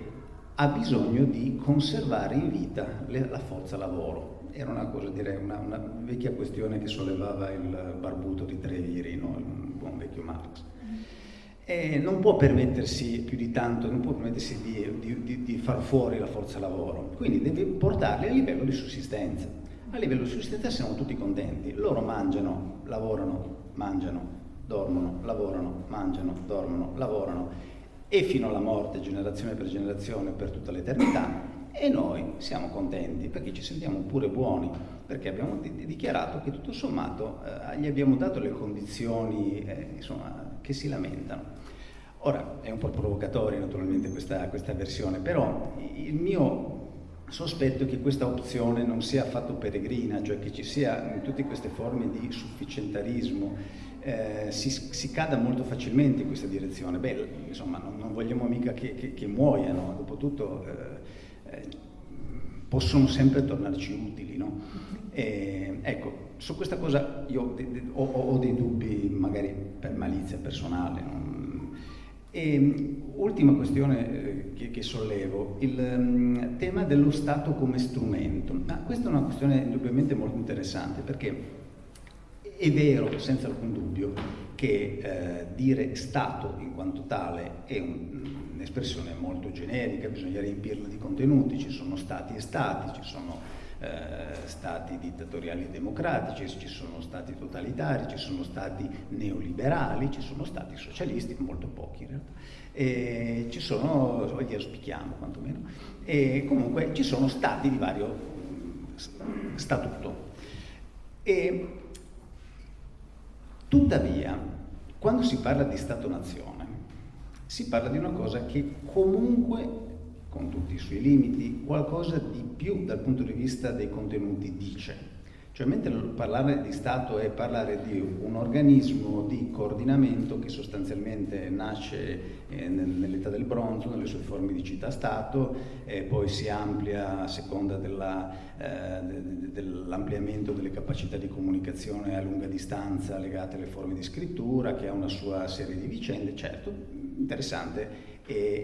ha bisogno di conservare in vita la forza lavoro. Era una cosa, direi, una, una, vecchia questione che sollevava il barbuto di Treviri, no? il buon vecchio Marx. E non può permettersi più di tanto, non può permettersi di, di, di, di far fuori la forza lavoro, quindi deve portarli a livello di sussistenza. A livello di sussistenza siamo tutti contenti, loro mangiano, lavorano, mangiano, dormono, lavorano, mangiano, dormono, lavorano. E fino alla morte, generazione per generazione, per tutta l'eternità, e noi siamo contenti perché ci sentiamo pure buoni, perché abbiamo dichiarato che tutto sommato eh, gli abbiamo dato le condizioni eh, insomma, che si lamentano. Ora, è un po' provocatoria naturalmente questa, questa versione, però il mio sospetto è che questa opzione non sia affatto peregrina, cioè che ci sia in tutte queste forme di sufficientarismo, eh, si, si, cada molto facilmente in questa direzione. Beh, insomma, non, non vogliamo mica che, che, che muoiano, dopotutto eh, eh, possono sempre tornarci utili. No? E, ecco, su questa cosa io ho, ho, dei dubbi, magari per malizia personale. E, ultima questione eh, che, che, sollevo, il um, tema dello Stato come strumento. Ah, questa è una questione indubbiamente molto interessante perché è vero, senza alcun dubbio, che eh, dire Stato in quanto tale è un'espressione molto generica, bisogna riempirla di contenuti, ci sono Stati e Stati, ci sono stati dittatoriali e democratici, ci sono stati totalitari, ci sono stati neoliberali, ci sono stati socialisti, molto pochi in realtà, e ci sono, li auspichiamo quantomeno, e comunque ci sono stati di vario statuto. E Tuttavia, quando si parla di Stato-nazione, si parla di una cosa che comunque, con tutti i suoi limiti, qualcosa di più dal punto di vista dei contenuti dice. Cioè, mentre parlare di Stato è parlare di un organismo di coordinamento che sostanzialmente nasce eh, nell'età del bronzo, nelle sue forme di città-Stato, e poi si amplia a seconda eh, dell'ampliamento delle capacità di comunicazione a lunga distanza legate alle forme di scrittura, che ha una sua serie di vicende, certo, interessante,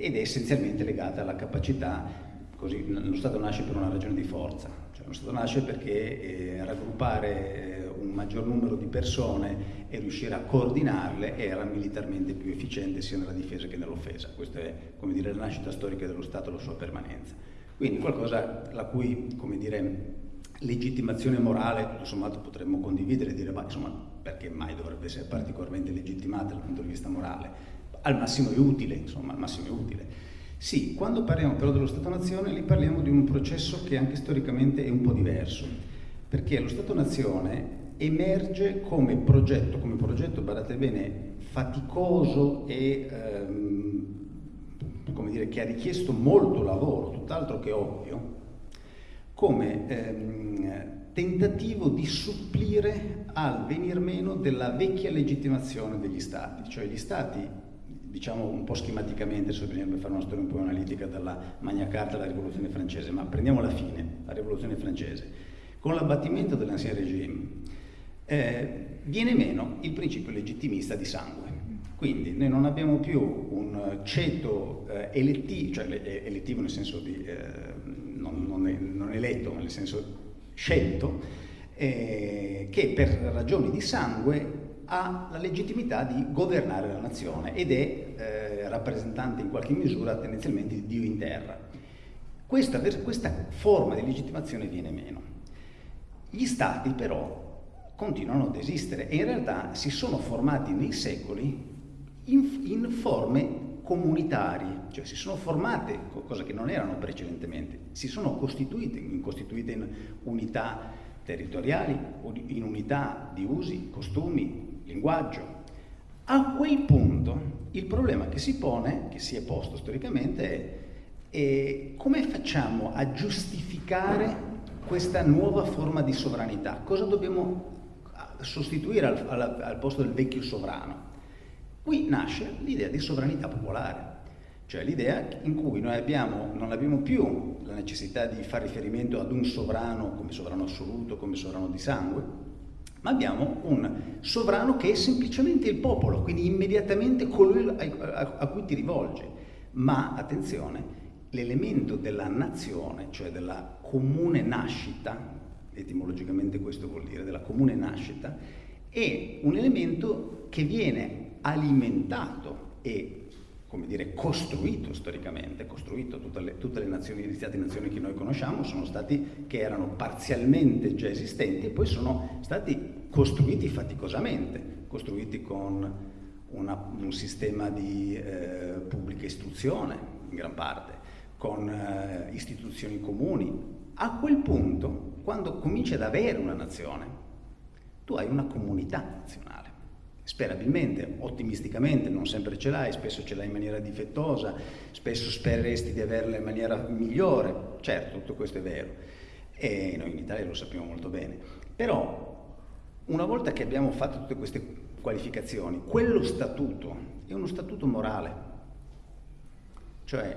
ed è essenzialmente legata alla capacità Così, lo Stato nasce per una ragione di forza, cioè lo Stato nasce perché eh, raggruppare eh, un maggior numero di persone e riuscire a coordinarle era militarmente più efficiente sia nella difesa che nell'offesa. Questa è come dire, la nascita storica dello Stato e la sua permanenza. Quindi qualcosa la cui come dire, legittimazione morale tutto potremmo condividere e dire ma insomma perché mai dovrebbe essere particolarmente legittimata dal punto di vista morale? Al massimo è utile, insomma, al massimo è utile. Sì, quando parliamo però dello Stato-Nazione, lì parliamo di un processo che anche storicamente è un po' diverso, perché lo Stato-Nazione emerge come progetto, come progetto, badate bene, faticoso e ehm, come dire, che ha richiesto molto lavoro, tutt'altro che ovvio, come ehm, tentativo di supplire al venir meno della vecchia legittimazione degli Stati, cioè gli Stati diciamo un po' schematicamente, se bisognerebbe fare una storia un po' analitica dalla Magna Carta alla Rivoluzione francese, ma prendiamo la fine, la Rivoluzione francese. Con l'abbattimento dell'ancien regime eh, viene meno il principio legittimista di sangue. Quindi noi non abbiamo più un ceto eh, elettivo, cioè eh, elettivo nel senso di eh, non, non, non, eletto, ma nel senso scelto, eh, che per ragioni di sangue ha la legittimità di governare la nazione ed è eh, rappresentante in qualche misura tendenzialmente di Dio in terra. Questa, questa forma di legittimazione viene meno. Gli stati però continuano ad esistere e in realtà si sono formati nei secoli in, in forme comunitarie, cioè si sono formate, cosa che non erano precedentemente, si sono costituite, costituite in unità territoriali, in unità di usi, costumi, linguaggio. A quel punto il problema che si pone, che si è posto storicamente, è, è come facciamo a giustificare questa nuova forma di sovranità? Cosa dobbiamo sostituire al, al, al posto del vecchio sovrano? Qui nasce l'idea di sovranità popolare, cioè l'idea in cui noi abbiamo, non abbiamo più la necessità di fare riferimento ad un sovrano come sovrano assoluto, come sovrano di sangue, ma abbiamo un sovrano che è semplicemente il popolo, quindi immediatamente colui a, cui ti rivolge. Ma attenzione, l'elemento della nazione, cioè della comune nascita, etimologicamente questo vuol dire, della comune nascita, è un elemento che viene alimentato e come dire, costruito storicamente, costruito tutte le, tutte le nazioni, gli stati nazioni che noi conosciamo sono stati che erano parzialmente già esistenti e poi sono stati costruiti faticosamente, costruiti con una, un sistema di eh, pubblica istruzione in gran parte, con eh, istituzioni comuni. A quel punto, quando cominci ad avere una nazione, tu hai una comunità nazionale sperabilmente, ottimisticamente, non sempre ce l'hai, spesso ce l'hai in maniera difettosa, spesso spereresti di averla in maniera migliore, certo tutto questo è vero. E noi in Italia lo sappiamo molto bene, però una volta che abbiamo fatto tutte queste qualificazioni, quello statuto è uno statuto morale, cioè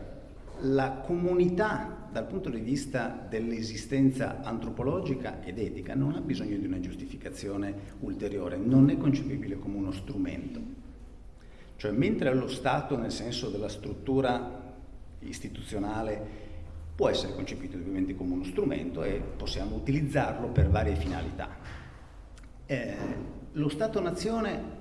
la comunità dal punto di vista dell'esistenza antropologica ed etica non ha bisogno di una giustificazione ulteriore, non è concepibile come uno strumento. Cioè mentre lo Stato nel senso della struttura istituzionale può essere concepito ovviamente come uno strumento e possiamo utilizzarlo per varie finalità. Eh, lo Stato-nazione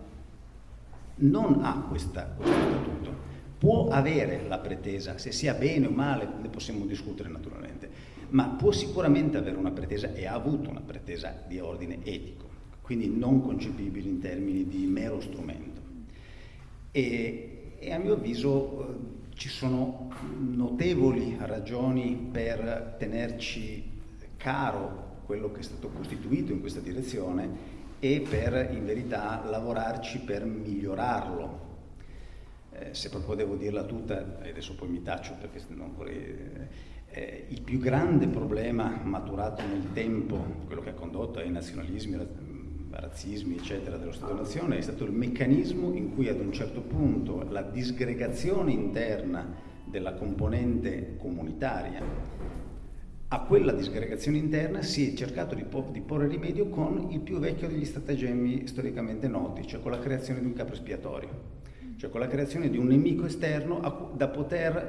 non ha questa, questo statuto, può avere la pretesa, se sia bene o male ne possiamo discutere naturalmente, ma può sicuramente avere una pretesa e ha avuto una pretesa di ordine etico, quindi non concepibile in termini di mero strumento. E, e a mio avviso eh, ci sono notevoli ragioni per tenerci caro quello che è stato costituito in questa direzione e per in verità lavorarci per migliorarlo eh, se proprio devo dirla tutta, e adesso poi mi taccio perché non vorrei... Eh, il più grande problema maturato nel tempo, quello che ha condotto ai nazionalismi, razzismi, eccetera, dello Stato-Nazione, è stato il meccanismo in cui ad un certo punto la disgregazione interna della componente comunitaria a quella disgregazione interna si è cercato di, di, porre rimedio con il più vecchio degli stratagemmi storicamente noti, cioè con la creazione di un capo espiatorio cioè con la creazione di un nemico esterno da poter,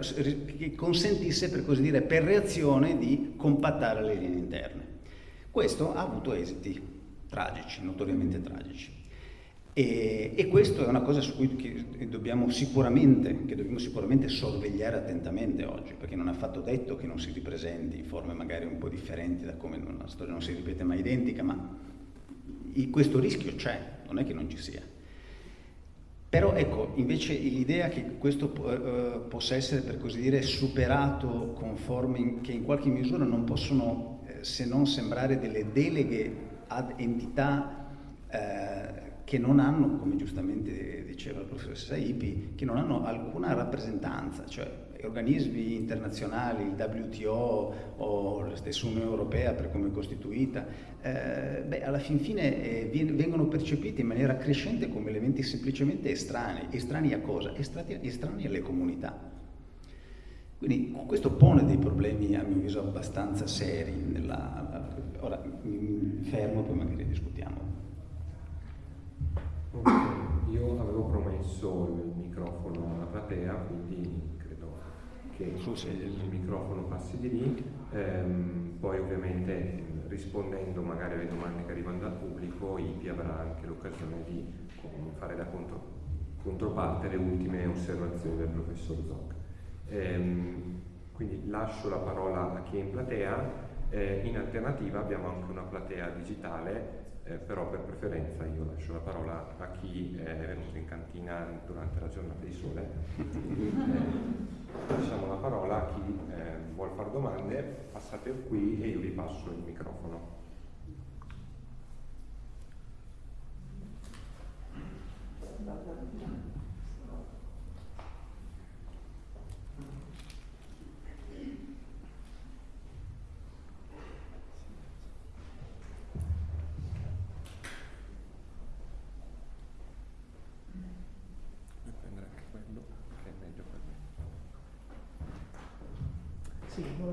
che consentisse, per così dire, per reazione di compattare le linee interne. Questo ha avuto esiti tragici, notoriamente tragici. E, e questo è una cosa su cui dobbiamo, che dobbiamo sicuramente sorvegliare attentamente oggi, perché non è affatto detto che non si ripresenti in forme magari un po' differenti da come la storia non si ripete mai identica, ma questo rischio c'è, non è che non ci sia. Però ecco, invece l'idea che questo eh, possa essere, per così dire, superato con forme che in qualche misura non possono eh, se non sembrare delle deleghe ad entità eh, che non hanno, come giustamente diceva il professor Saipi, che non hanno alcuna rappresentanza, cioè organismi internazionali, il WTO o la stessa Unione Europea per come è costituita, eh, beh, alla fin fine eh, vengono percepiti in maniera crescente come elementi semplicemente estranei. Estranei a cosa? Estranei, alle comunità. Quindi questo pone dei problemi, a mio avviso, abbastanza seri. Nella... Ora mi fermo, poi magari discutiamo. Okay. Io avevo promesso il microfono alla platea, quindi che il microfono passi di lì, ehm, poi ovviamente rispondendo magari alle domande che arrivano dal pubblico, IPI avrà anche l'occasione di fare da contro, controparte le ultime osservazioni del professor Zoc. Ehm, quindi lascio la parola a chi è in platea, eh, in alternativa abbiamo anche una platea digitale eh, però per preferenza io lascio la parola a chi è venuto in cantina durante la giornata di sole. lasciamo la parola a chi eh, vuole fare domande, passate qui e io vi passo il microfono.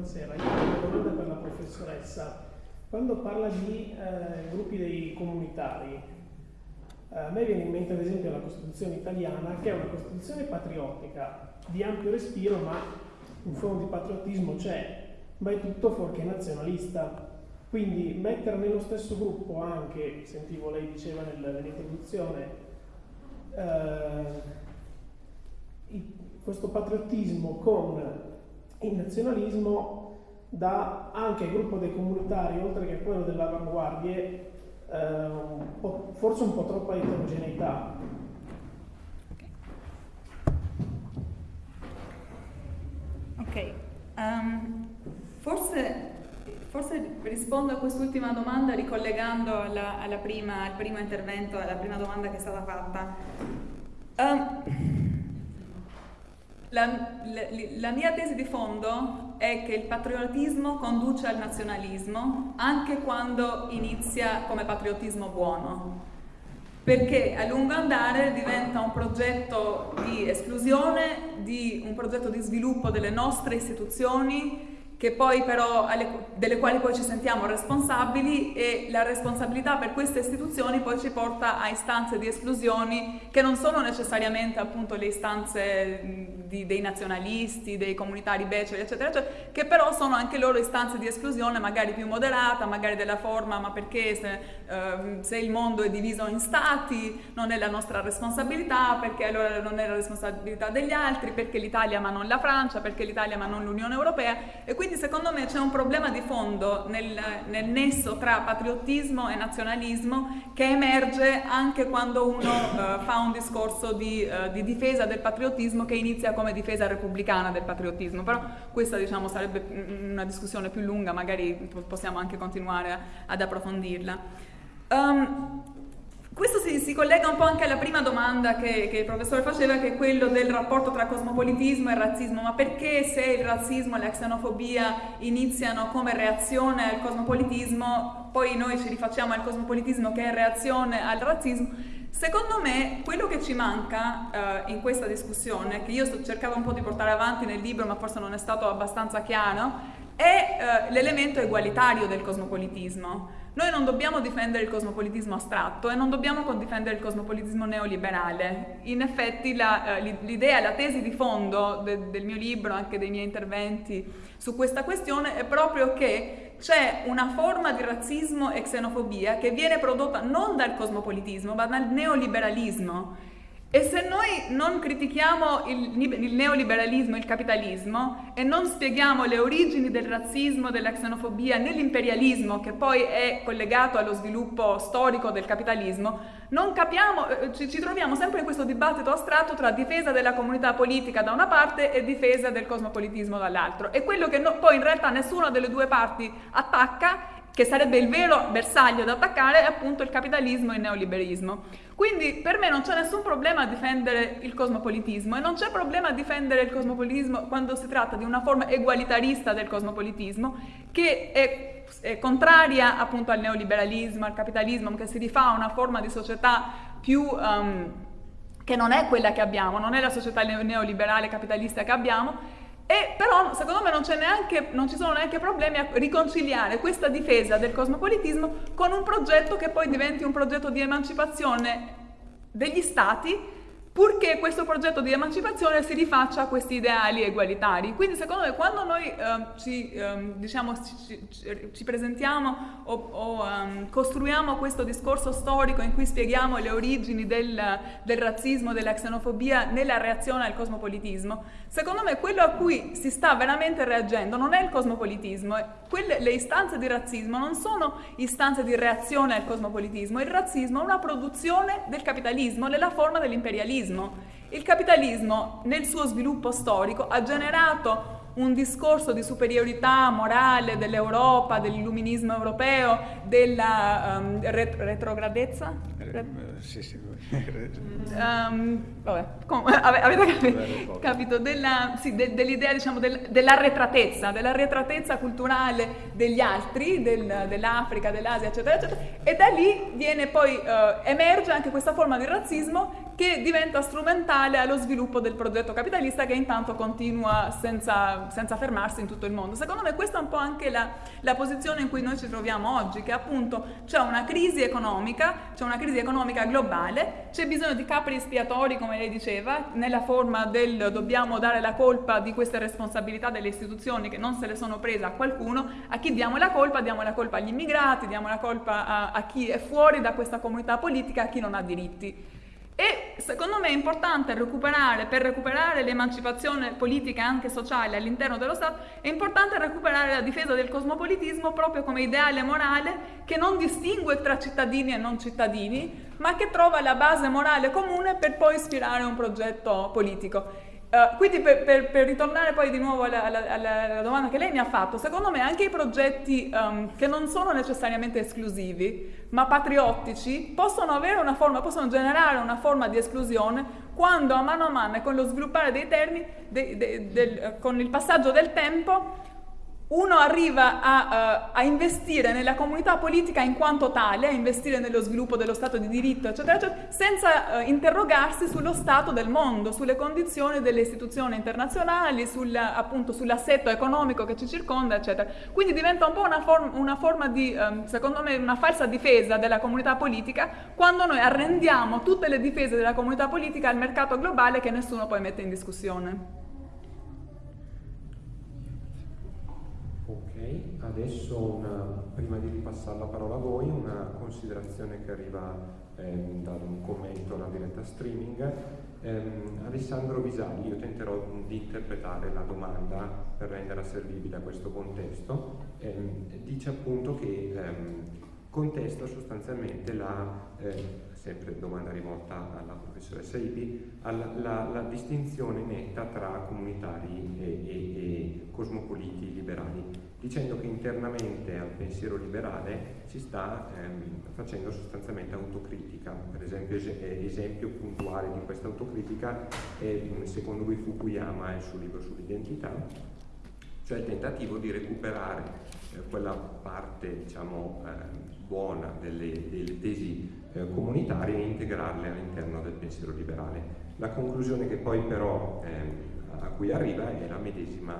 Buonasera. Io ho una domanda per la professoressa. Quando parla di eh, gruppi dei comunitari, eh, a me viene in mente ad esempio la Costituzione italiana, che è una Costituzione patriottica, di ampio respiro, ma un fondo di patriottismo c'è, ma è tutto fuorché nazionalista. Quindi mettere nello stesso gruppo anche, sentivo lei diceva nell'introduzione, eh, questo patriottismo con il nazionalismo dà anche al gruppo dei comunitari, oltre che a quello delle avanguardie, eh, forse un po' troppa eterogeneità. Ok, um, forse, forse, rispondo a quest'ultima domanda ricollegando alla, alla prima, al primo intervento, alla prima domanda che è stata fatta. Um, la, la, la, mia tesi di fondo è che il patriottismo conduce al nazionalismo anche quando inizia come patriottismo buono, perché a lungo andare diventa un progetto di esclusione, di un progetto di sviluppo delle nostre istituzioni però, alle, delle quali poi ci sentiamo responsabili e la responsabilità per queste istituzioni poi ci porta a istanze di esclusioni che non sono necessariamente appunto le istanze di, dei nazionalisti, dei comunitari beceri eccetera eccetera, che però sono anche loro istanze di esclusione magari più moderata, magari della forma ma perché se, uh, se il mondo è diviso in stati non è la nostra responsabilità, perché allora non è la responsabilità degli altri, perché l'Italia ma non la Francia, perché l'Italia ma non l'Unione Europea? E quindi quindi secondo me c'è un problema di fondo nel, nel, nesso tra patriottismo e nazionalismo che emerge anche quando uno uh, fa un discorso di, uh, di, difesa del patriottismo che inizia come difesa repubblicana del patriottismo, però questa diciamo, sarebbe una discussione più lunga, magari possiamo anche continuare ad approfondirla. Um, questo si, si, collega un po' anche alla prima domanda che, che, il professore faceva, che è quello del rapporto tra cosmopolitismo e razzismo. Ma perché se il razzismo e la xenofobia iniziano come reazione al cosmopolitismo, poi noi ci rifacciamo al cosmopolitismo che è reazione al razzismo? Secondo me quello che ci manca uh, in questa discussione, che io sto cercando un po' di portare avanti nel libro, ma forse non è stato abbastanza chiaro, è uh, l'elemento egualitario del cosmopolitismo. Noi non dobbiamo difendere il cosmopolitismo astratto e non dobbiamo difendere il cosmopolitismo neoliberale. In effetti la, eh, l'idea, la tesi di fondo de, del mio libro, anche dei miei interventi su questa questione, è proprio che c'è una forma di razzismo e xenofobia che viene prodotta non dal cosmopolitismo ma dal neoliberalismo e se noi non critichiamo il, il, neoliberalismo, il capitalismo e non spieghiamo le origini del razzismo, della xenofobia nell'imperialismo che poi è collegato allo sviluppo storico del capitalismo, non capiamo, eh, ci, ci troviamo sempre in questo dibattito astratto tra difesa della comunità politica da una parte e difesa del cosmopolitismo dall'altro. E quello che no, poi in realtà nessuna delle due parti attacca che sarebbe il vero bersaglio da attaccare, è appunto il capitalismo e il neoliberismo. Quindi per me non c'è nessun problema a difendere il cosmopolitismo e non c'è problema a difendere il cosmopolitismo quando si tratta di una forma egualitarista del cosmopolitismo che è, contraria appunto al neoliberalismo, al capitalismo, che si rifà a una forma di società più... Um, che non è quella che abbiamo, non è la società neoliberale capitalista che abbiamo, e però secondo me non, neanche, non, ci sono neanche problemi a riconciliare questa difesa del cosmopolitismo con un progetto che poi diventi un progetto di emancipazione degli stati purché questo progetto di emancipazione si rifaccia a questi ideali egualitari. Quindi secondo me quando noi eh, ci, eh, diciamo, ci, ci, presentiamo o, o um, costruiamo questo discorso storico in cui spieghiamo le origini del, del razzismo, della xenofobia nella reazione al cosmopolitismo, secondo me quello a cui si sta veramente reagendo non è il cosmopolitismo, quelle, le istanze di razzismo non sono istanze di reazione al cosmopolitismo, il razzismo è una produzione del capitalismo nella forma dell'imperialismo capitalismo. Il capitalismo nel suo sviluppo storico ha generato un discorso di superiorità morale dell'Europa, dell'illuminismo europeo, della um, ret- retrogradezza? Sì, sì. um, vabbè, com- avete capito, capito della, sì, de- dell'idea diciamo, del- dell'arretratezza, dell'arretratezza culturale degli altri, del- dell'Africa, dell'Asia, eccetera, eccetera, e da lì viene poi, uh, emerge anche questa forma di razzismo che diventa strumentale allo sviluppo del progetto capitalista che intanto continua senza, senza fermarsi in tutto il mondo. Secondo me questa è un po' anche la, la, posizione in cui noi ci troviamo oggi, che appunto c'è una crisi economica, c'è una crisi economica globale, c'è bisogno di capri espiatori, come lei diceva, nella forma del dobbiamo dare la colpa di queste responsabilità delle istituzioni che non se le sono prese a qualcuno, a chi diamo la colpa? Diamo la colpa agli immigrati, diamo la colpa a, a chi è fuori da questa comunità politica, a chi non ha diritti. E secondo me è importante recuperare, per recuperare l'emancipazione politica e anche sociale all'interno dello Stato, è importante recuperare la difesa del cosmopolitismo proprio come ideale morale che non distingue tra cittadini e non cittadini, ma che trova la base morale comune per poi ispirare un progetto politico. Uh, quindi per, per, per, ritornare poi di nuovo alla, alla, alla, domanda che lei mi ha fatto, secondo me anche i progetti um, che non sono necessariamente esclusivi, ma patriottici, possono forma, possono generare una forma di esclusione quando a mano a mano e con lo sviluppare dei termini, de, de, de, con il passaggio del tempo, uno arriva a, uh, a, investire nella comunità politica in quanto tale, a investire nello sviluppo dello Stato di diritto, eccetera, eccetera, senza uh, interrogarsi sullo stato del mondo, sulle condizioni delle istituzioni internazionali, sul, appunto sull'assetto economico che ci circonda, eccetera. Quindi diventa un po' una, form- una forma di, um, secondo me, una falsa difesa della comunità politica quando noi arrendiamo tutte le difese della comunità politica al mercato globale che nessuno poi mette in discussione. Adesso una, prima di ripassare la parola a voi, una considerazione che arriva ehm, da un commento alla diretta streaming. Ehm, Alessandro Visalli, io tenterò di interpretare la domanda per renderla servibile a questo contesto, ehm, dice appunto che ehm, contesta sostanzialmente la, eh, sempre domanda rivolta alla professoressa Ibi, alla, la, la, distinzione netta tra comunitari e, e, e cosmopoliti liberali dicendo che internamente al pensiero liberale si sta ehm, facendo sostanzialmente autocritica. Per esempio, eh, esempio puntuale di questa autocritica è, secondo lui, Fukuyama e il suo libro sull'identità, cioè il tentativo di recuperare eh, quella parte, diciamo, eh, buona delle, delle tesi eh, comunitarie e integrarle all'interno del pensiero liberale. La conclusione che poi però ehm, a cui arriva è la medesima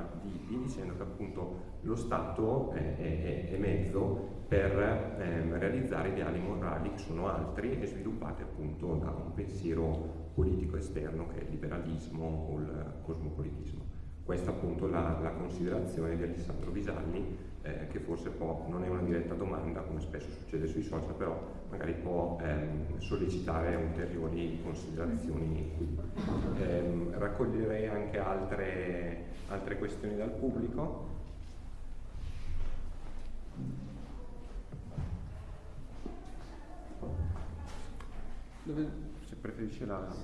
Ipi, dicendo che appunto lo Stato è, è, è mezzo per ehm, realizzare ideali morali che sono altri e sviluppati appunto da un pensiero politico esterno che è il liberalismo o il cosmopolitismo. Questa appunto la, la considerazione di Alessandro Visalli eh, che forse può, non è una diretta domanda come spesso succede sui social, però magari può ehm, sollecitare ulteriori considerazioni qui. Eh, raccoglierei anche altre, altre questioni dal pubblico. Se preferisce la...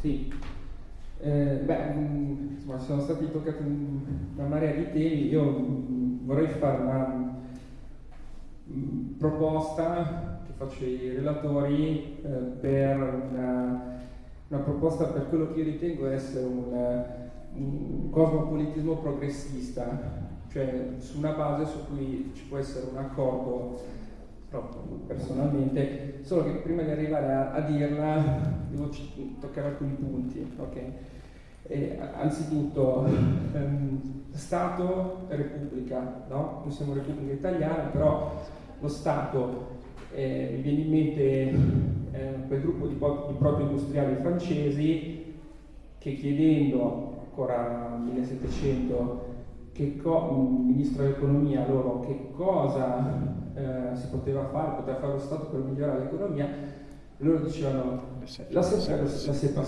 Sì. Eh, beh, mm, insomma, sono stati toccati una marea di temi, io mm, vorrei fare una mm, proposta che faccio ai relatori eh, per una, una, proposta per quello che io ritengo essere un, un cosmopolitismo progressista, cioè su una base su cui ci può essere un accordo personalmente, solo che prima di arrivare a, a dirla devo toccare alcuni punti. Okay? Eh, anzitutto, ehm, Stato e Repubblica, no? noi siamo Repubblica Italiana, però lo Stato, eh, mi viene in mente eh, quel gruppo di, di proto-industriali francesi che chiedendo ancora nel 1700 che co- ministro dell'economia loro che cosa eh, si poteva fare, poteva fare lo Stato per migliorare l'economia, loro dicevano la SEPA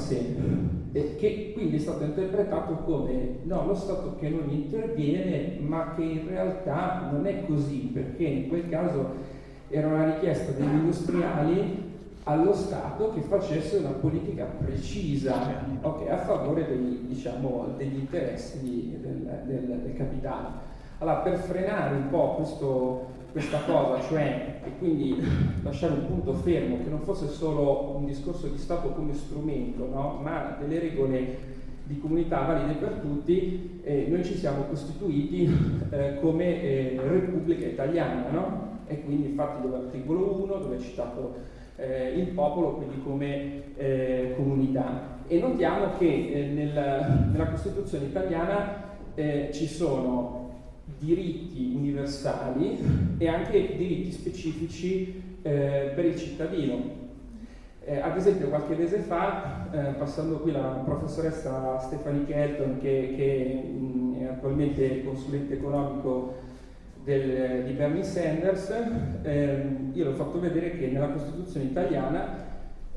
e che quindi è stato interpretato come no, lo Stato che non interviene, ma che in realtà non è così, perché in quel caso era una richiesta degli industriali allo Stato che facesse una politica precisa okay, a favore dei, diciamo, degli interessi di, del, del, del capitale. Allora, per frenare un po' questo, questa cosa, cioè, e quindi lasciare un punto fermo, che non fosse solo un discorso di Stato come strumento, no? ma delle regole di comunità valide per tutti, eh, noi ci siamo costituiti eh, come eh, Repubblica Italiana, no? e quindi infatti dall'articolo 1 dove è citato eh, il popolo, quindi come eh, comunità. E notiamo che eh, nel, nella Costituzione italiana ci sono diritti universali e anche diritti specifici eh, per il cittadino. Eh, ad esempio qualche mese fa, eh, passando qui la professoressa Stephanie Kelton che, che mh, è attualmente consulente economico del, di Bernie Sanders, ehm, io l'ho fatto vedere che nella Costituzione italiana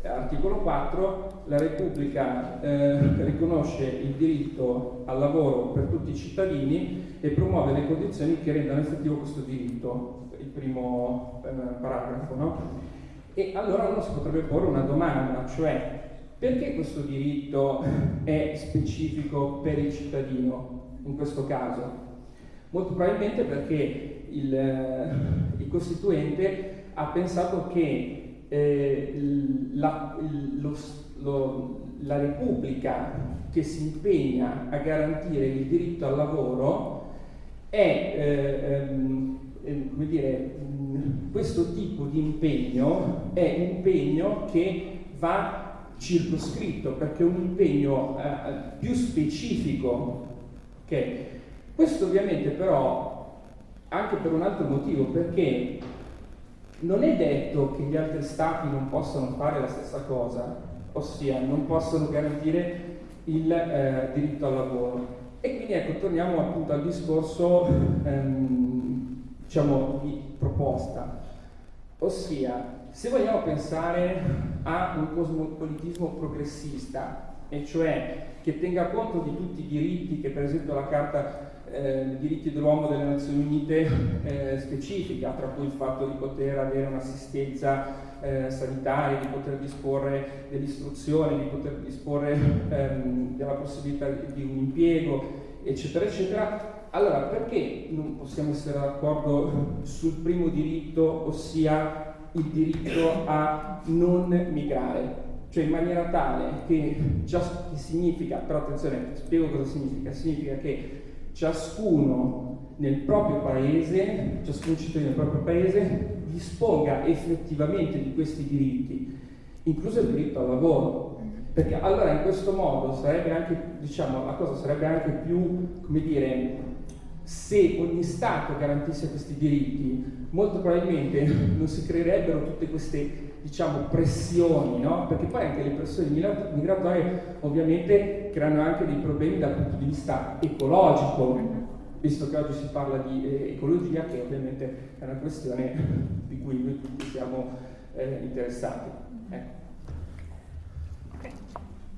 Articolo 4, la Repubblica eh, riconosce il diritto al lavoro per tutti i cittadini e promuove le condizioni che rendano effettivo questo diritto, il primo eh, paragrafo. No? E allora uno si potrebbe porre una domanda, cioè perché questo diritto è specifico per il cittadino in questo caso? Molto probabilmente perché il, eh, il Costituente ha pensato che eh, la, lo, lo, la Repubblica che si impegna a garantire il diritto al lavoro è, eh, ehm, eh, come dire, questo tipo di impegno è un impegno che va circoscritto perché è un impegno eh, più specifico. Okay. Questo ovviamente però anche per un altro motivo, perché non è detto che gli altri stati non possano fare la stessa cosa, ossia non possono garantire il eh, diritto al lavoro. E quindi ecco, torniamo appunto al discorso ehm, diciamo, di proposta, ossia se vogliamo pensare a un cosmopolitismo progressista, e cioè che tenga conto di tutti i diritti che per esempio la Carta eh, diritti dell'uomo delle Nazioni Unite eh, specifica, tra cui il fatto di poter avere un'assistenza eh, sanitaria, di poter disporre dell'istruzione, di poter disporre ehm, della possibilità di un impiego, eccetera, eccetera. Allora, perché non possiamo essere d'accordo sul primo diritto, ossia il diritto a non migrare? Cioè in maniera tale che già che significa, però attenzione, spiego cosa significa, significa che ciascuno nel proprio paese, ciascun cittadino nel proprio paese, disponga effettivamente di questi diritti, incluso il diritto al lavoro. Perché allora in questo modo sarebbe anche, diciamo, la cosa sarebbe anche più, come dire, se ogni Stato garantisse questi diritti, molto probabilmente non si creerebbero tutte queste diciamo, pressioni, no? perché poi anche le pressioni migratorie ovviamente creano anche dei problemi dal punto di vista ecologico, visto che oggi si parla di eh, ecologia, che ovviamente è una questione di cui noi tutti siamo eh, interessati. Ecco.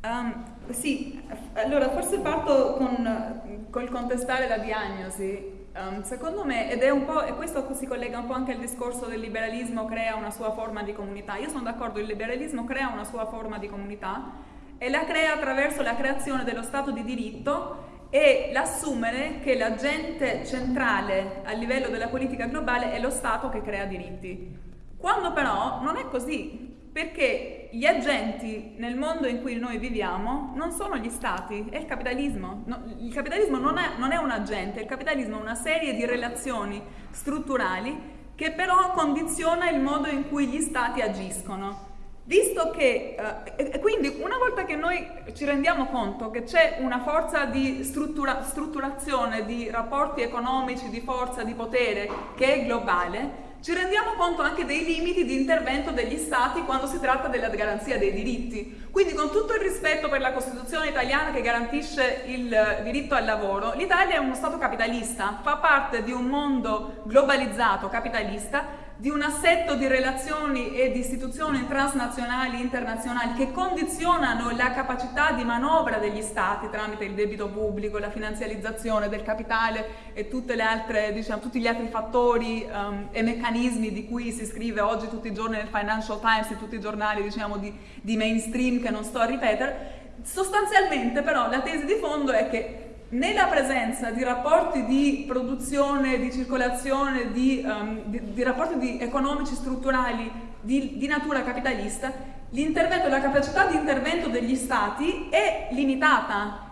Um, sì, allora forse parto con, col contestare la diagnosi. Um, secondo me, ed è un po', e questo si collega un po' anche al discorso del liberalismo crea una sua forma di comunità. Io sono d'accordo, il liberalismo crea una sua forma di comunità e la crea attraverso la creazione dello Stato di diritto e l'assumere che l'agente centrale a livello della politica globale è lo Stato che crea diritti. Quando però non è così, perché gli agenti nel mondo in cui noi viviamo non sono gli stati, è il capitalismo. No, il capitalismo non è, non è un agente, il capitalismo è una serie di relazioni strutturali che però condiziona il modo in cui gli stati agiscono. Visto che, eh, quindi una volta che noi ci rendiamo conto che c'è una forza di struttura, strutturazione di rapporti economici, di forza, di potere che è globale, ci rendiamo conto anche dei limiti di intervento degli Stati quando si tratta della garanzia dei diritti. Quindi con tutto il rispetto per la Costituzione italiana che garantisce il diritto al lavoro, l'Italia è uno Stato capitalista, fa parte di un mondo globalizzato capitalista di un assetto di relazioni e di istituzioni transnazionali e internazionali che condizionano la capacità di manovra degli Stati tramite il debito pubblico, la finanzializzazione del capitale e altre, diciamo, tutti gli altri fattori um, e meccanismi di cui si scrive oggi tutti i giorni nel Financial Times e tutti i giornali diciamo, di, di mainstream che non sto a ripetere. Sostanzialmente però la tesi di fondo è che nella presenza di rapporti di produzione, di circolazione, di, um, di, di rapporti di economici strutturali di, natura capitalista, l'intervento, la capacità di intervento degli stati è limitata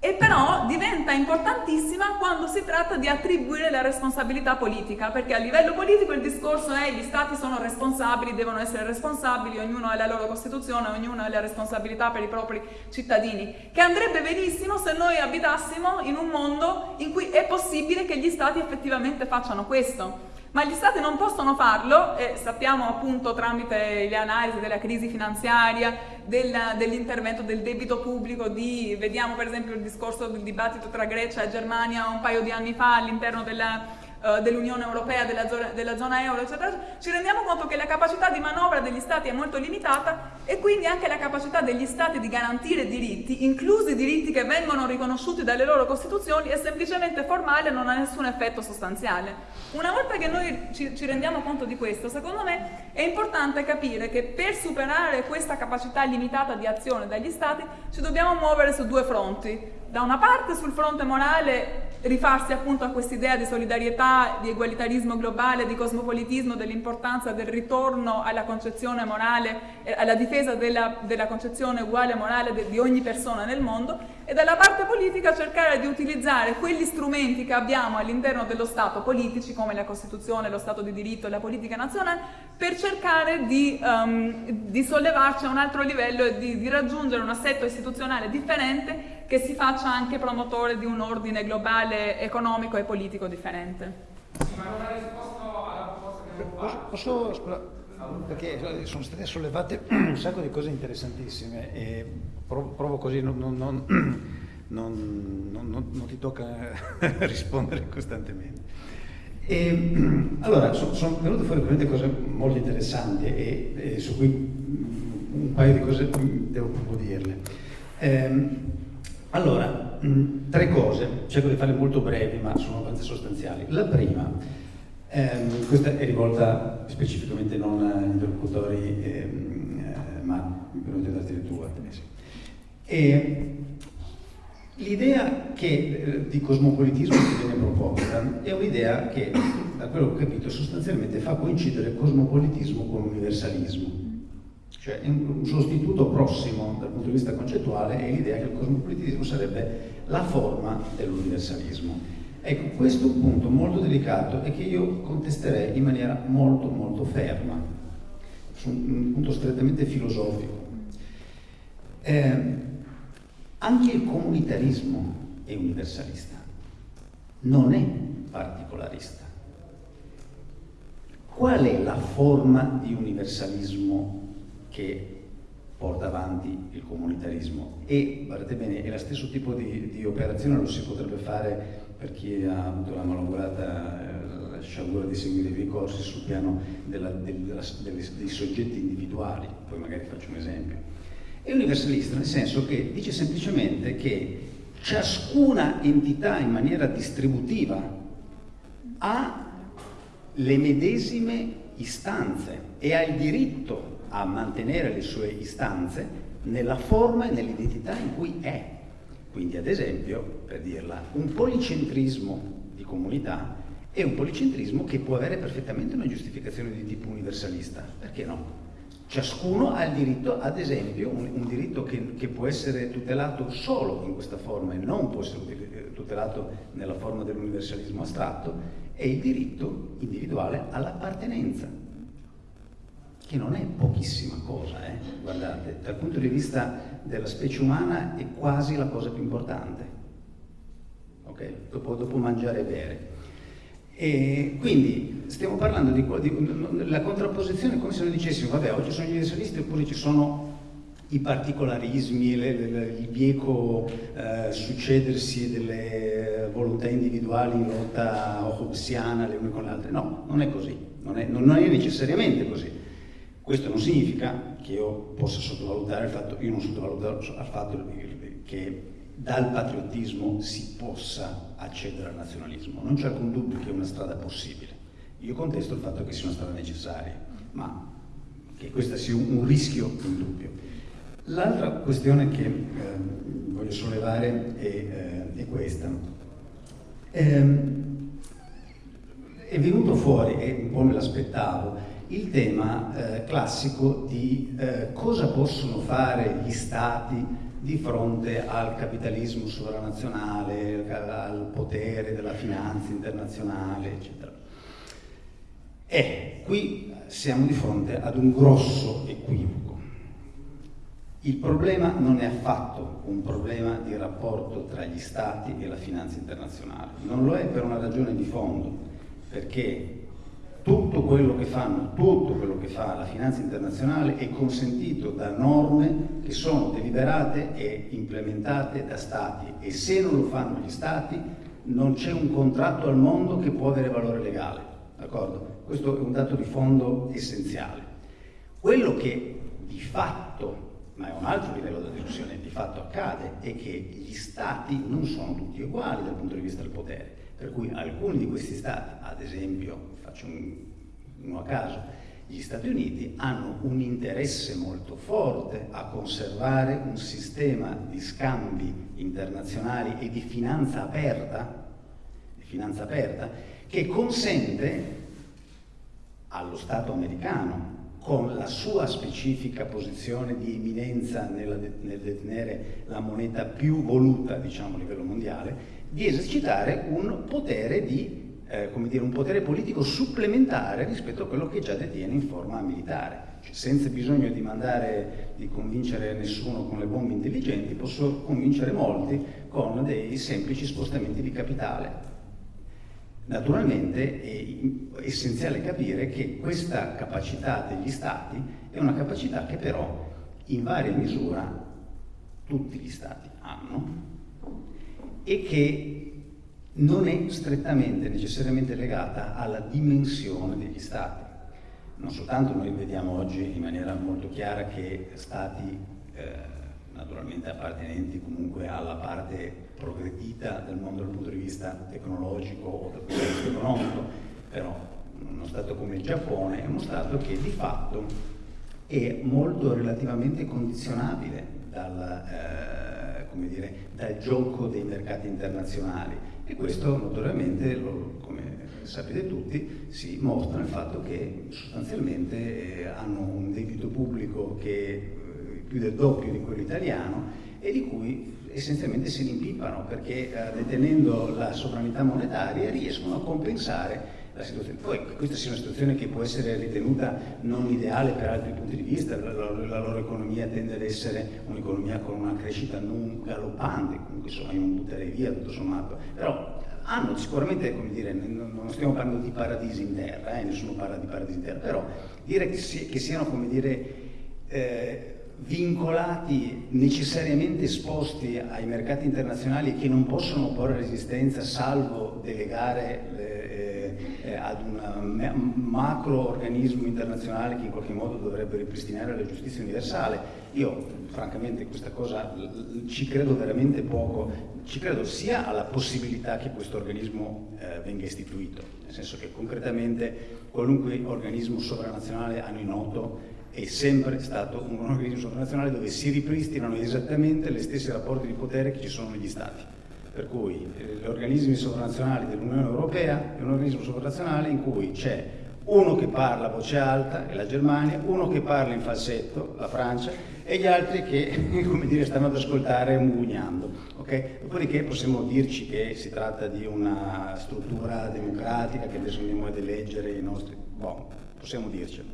e però diventa importantissima quando si tratta di attribuire la responsabilità politica, perché a livello politico il discorso è gli stati sono responsabili, devono essere responsabili, ognuno ha la loro Costituzione, ognuno ha le responsabilità per i propri cittadini, che andrebbe benissimo se noi abitassimo in un mondo in cui è possibile che gli stati effettivamente facciano questo. Ma gli stati non possono farlo e sappiamo appunto tramite le analisi della crisi finanziaria, dell'intervento del debito pubblico, di, vediamo per esempio il discorso del dibattito tra Grecia e Germania un paio di anni fa all'interno della eh, dell'Unione Europea, della zona, della zona euro, eccetera, ci rendiamo conto che la capacità di manovra degli Stati è molto limitata e quindi anche la capacità degli Stati di garantire diritti, inclusi diritti che vengono riconosciuti dalle loro Costituzioni, è semplicemente formale e non ha nessun effetto sostanziale. Una volta che noi ci, ci rendiamo conto di questo, secondo me è importante capire che per superare questa capacità limitata di azione dagli Stati ci dobbiamo muovere su due fronti. Da una parte sul fronte morale rifarsi appunto a quest'idea di solidarietà, di egualitarismo globale, di cosmopolitismo, dell'importanza del ritorno alla concezione morale, alla difesa della, della concezione uguale morale de, di ogni persona nel mondo e dalla parte politica cercare di utilizzare quegli strumenti che abbiamo all'interno dello Stato, politici come la Costituzione, lo Stato di diritto e la politica nazionale, per cercare di, um, di sollevarci a un altro livello e di, di raggiungere un assetto istituzionale differente che si faccia anche promotore di un ordine globale economico e politico differente. ma non ha risposto alla proposta che abbiamo fatto. Posso, posso perché sono state sollevate un sacco di cose interessantissime e provo, così, non, non, non, non, ti tocca rispondere costantemente. E, allora, sono, sono venute fuori veramente cose molto interessanti e, e, su cui un paio di cose devo proprio dirle. Eh, allora, mh, tre cose, cerco di farle molto brevi ma sono abbastanza sostanziali. La prima, ehm, questa è rivolta specificamente non agli interlocutori ehm, eh, ma venuti da addirittura. E l'idea eh, di cosmopolitismo che viene proposta è un'idea che, da quello che ho capito, sostanzialmente fa coincidere cosmopolitismo con universalismo cioè un sostituto prossimo dal punto di vista concettuale è l'idea che il cosmopolitismo sarebbe la forma dell'universalismo. Ecco, questo è un punto molto delicato e che io contesterei in maniera molto molto ferma, su un punto strettamente filosofico. Eh, anche il comunitarismo è universalista, non è particolarista. Qual è la forma di universalismo che porta avanti il comunitarismo e, guardate bene, è lo stesso tipo di, di, operazione lo si potrebbe fare per chi ha avuto la malaugurata eh, sciagura di seguire i miei corsi sul piano della, della, delle, dei soggetti individuali, poi magari faccio un esempio. È universalista nel senso che dice semplicemente che ciascuna entità in maniera distributiva ha le medesime istanze e ha il diritto a mantenere le sue istanze nella forma e nell'identità in cui è. Quindi ad esempio, per dirla, un policentrismo di comunità è un policentrismo che può avere perfettamente una giustificazione di tipo universalista, perché no? Ciascuno ha il diritto, ad esempio, un, un diritto che, che, può essere tutelato solo in questa forma e non può essere tutelato nella forma dell'universalismo astratto, è il diritto individuale all'appartenenza, che non è pochissima cosa, eh? guardate, dal punto di vista della specie umana è quasi la cosa più importante, ok? Dopo, dopo mangiare e bere. E quindi stiamo parlando di, di, la contrapposizione come se noi dicessimo, vabbè, oggi sono gli universalisti oppure ci sono i particolarismi, le, le, il bieco eh, succedersi delle volontà individuali in lotta hobbesiana le une con le altre. No, non è così, non è, non è necessariamente così. Questo non significa che io possa sottovalutare il fatto, io non sottovaluto il fatto che dal patriottismo si possa accedere al nazionalismo. Non c'è alcun dubbio che è una strada possibile. Io contesto il fatto che sia una strada necessaria, ma che questo sia un, rischio indubbio. L'altra questione che eh, voglio sollevare è, eh, è questa. Eh, è venuto fuori, e un po' me l'aspettavo, il tema eh, classico di eh, cosa possono fare gli stati di fronte al capitalismo sovranazionale, al potere della finanza internazionale, eccetera. E qui siamo di fronte ad un grosso equivoco. Il problema non è affatto un problema di rapporto tra gli Stati e la finanza internazionale, non lo è per una ragione di fondo, perché tutto quello che fanno, tutto quello che fa la finanza internazionale è consentito da norme che sono deliberate e implementate da Stati e se non lo fanno gli Stati non c'è un contratto al mondo che può avere valore legale? Questo è un dato di fondo essenziale. Quello che di fatto, ma è un altro livello di discussione, di fatto accade, è che gli Stati non sono tutti uguali dal punto di vista del potere, per cui alcuni di questi Stati, ad esempio faccio un, uno a caso, gli Stati Uniti hanno un interesse molto forte a conservare un sistema di scambi internazionali e di finanza aperta, di finanza aperta che consente allo Stato americano, con la sua specifica posizione di eminenza nel detenere la moneta più voluta diciamo, a livello mondiale, di esercitare un potere di eh, come dire, un potere politico supplementare rispetto a quello che già detiene in forma militare. Cioè, senza bisogno di mandare, di convincere nessuno con le bombe intelligenti, posso convincere molti con dei semplici spostamenti di capitale. Naturalmente è essenziale capire che questa capacità degli Stati è una capacità che però in varia misura tutti gli Stati hanno e che non è strettamente, necessariamente legata alla dimensione degli Stati. Non soltanto noi vediamo oggi in maniera molto chiara che Stati, eh, naturalmente appartenenti comunque alla parte progredita del mondo dal punto di vista tecnologico o dal punto di vista economico, però uno Stato come il Giappone è uno Stato che di fatto è molto relativamente condizionabile dal, eh, dire, dal gioco dei mercati internazionali e questo notoriamente, lo, come sapete tutti, si mostra nel fatto che sostanzialmente eh, hanno un debito pubblico che è eh, più del doppio di quello italiano e di cui essenzialmente se ne impippano perché eh, detenendo la sovranità monetaria riescono a compensare la situazione. Poi questa sia una situazione che può essere ritenuta non ideale per altri punti di vista, la, la, la loro economia tende ad essere un'economia con una crescita non galoppante, comunque insomma io non butterei via tutto sommato, però hanno sicuramente, come dire, non stiamo parlando di paradisi in terra, eh, nessuno parla di paradisi in terra, però dire che, si, che siano, come dire, eh, vincolati, necessariamente esposti ai mercati internazionali che non possono porre resistenza salvo delegare eh, eh, ad un macro organismo internazionale che in qualche modo dovrebbe ripristinare la giustizia universale. Io francamente questa cosa ci credo veramente poco, ci credo sia alla possibilità che questo organismo eh, venga istituito, nel senso che concretamente qualunque organismo sovranazionale a noi noto è sempre stato un organismo sovranazionale dove si ripristinano esattamente le stesse rapporti di potere che ci sono negli Stati. Per cui eh, gli organismi sovranazionali dell'Unione Europea è un organismo sovranazionale in cui c'è uno che parla a voce alta, è la Germania, uno che parla in falsetto, la Francia, e gli altri che, come dire, stanno ad ascoltare mugugnando. Okay? Dopodiché possiamo dirci che si tratta di una struttura democratica, che adesso andiamo ad eleggere i nostri... Boh, possiamo dircelo.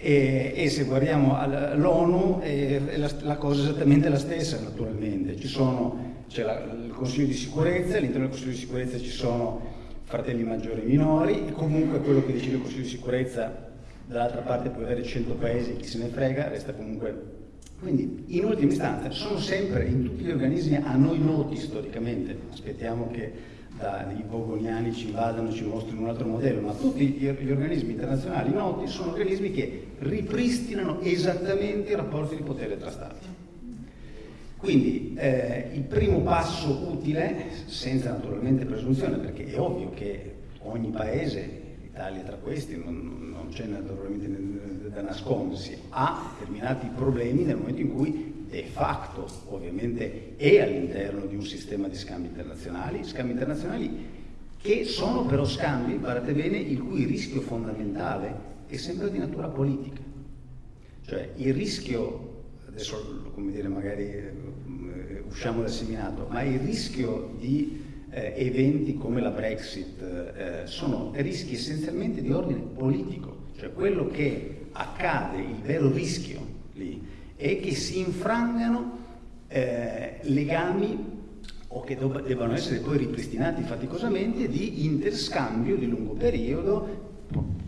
E, e, se guardiamo l'ONU è, la, la, cosa è esattamente la stessa naturalmente. c'è il Consiglio di sicurezza, all'interno del Consiglio di sicurezza ci sono fratelli maggiori e minori e comunque quello che decide il Consiglio di sicurezza dall'altra parte può avere 100 paesi, chi se ne frega, resta comunque... Quindi in ultima istanza sono sempre in tutti gli organismi a noi noti storicamente, aspettiamo che dai vogoniani ci invadano, ci mostrino un altro modello, ma tutti gli, gli organismi internazionali noti sono organismi che ripristinano esattamente i rapporti di potere tra Stati. Quindi eh, il primo passo utile, senza naturalmente presunzione, perché è ovvio che ogni paese, l'Italia tra questi, non, non c'è naturalmente da nascondersi, ha determinati problemi nel momento in cui de facto ovviamente è all'interno di un sistema di scambi internazionali, scambi internazionali che sono però scambi, guardate bene, il cui rischio fondamentale è sempre di natura politica. Cioè il rischio adesso come dire, magari eh, usciamo dal seminato, ma il rischio di eh, eventi come la Brexit eh, sono rischi essenzialmente di ordine politico, cioè quello che accade, il vero rischio lì, è che si infrangano eh, legami o che debbano essere poi ripristinati faticosamente di interscambio di lungo periodo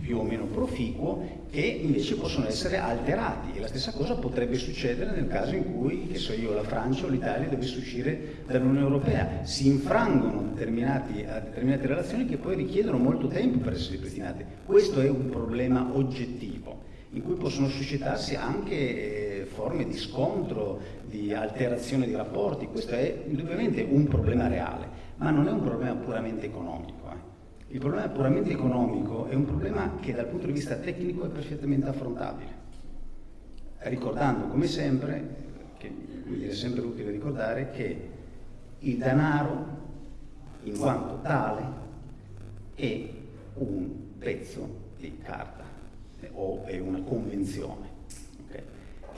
più o meno proficuo che invece possono essere alterati e la stessa cosa potrebbe succedere nel caso in cui, che so io, la Francia o l'Italia dovesse uscire dall'Unione Europea. Si infrangono determinate relazioni che poi richiedono molto tempo per essere ripristinate. Questo è un problema oggettivo in cui possono suscitarsi anche eh, forme di scontro, di alterazione di rapporti. Questo è indubbiamente un problema reale, ma non è un problema puramente economico. Il problema puramente economico è un problema che dal punto di vista tecnico è perfettamente affrontabile, ricordando come sempre, che è sempre utile ricordare, che il denaro in quanto tale è un pezzo di carta o è una convenzione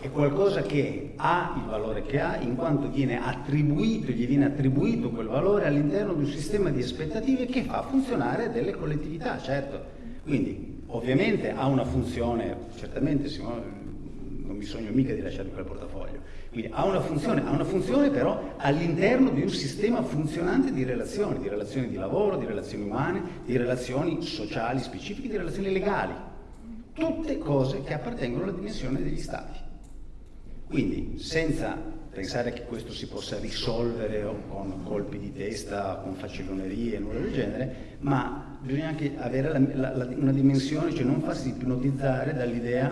è qualcosa che ha il valore che ha in quanto viene attribuito, gli viene attribuito quel valore all'interno di un sistema di aspettative che fa funzionare delle collettività, certo. Quindi ovviamente ha una funzione, certamente non mi sogno mica di lasciare quel portafoglio, quindi ha una funzione, ha una funzione però all'interno di un sistema funzionante di relazioni, di relazioni di lavoro, di relazioni umane, di relazioni sociali specifiche, di relazioni legali. Tutte cose che appartengono alla dimensione degli stati. Quindi senza pensare che questo si possa risolvere con colpi di testa, con facilonerie, nulla del genere, ma bisogna anche avere la, la, una dimensione, cioè non farsi ipnotizzare dall'idea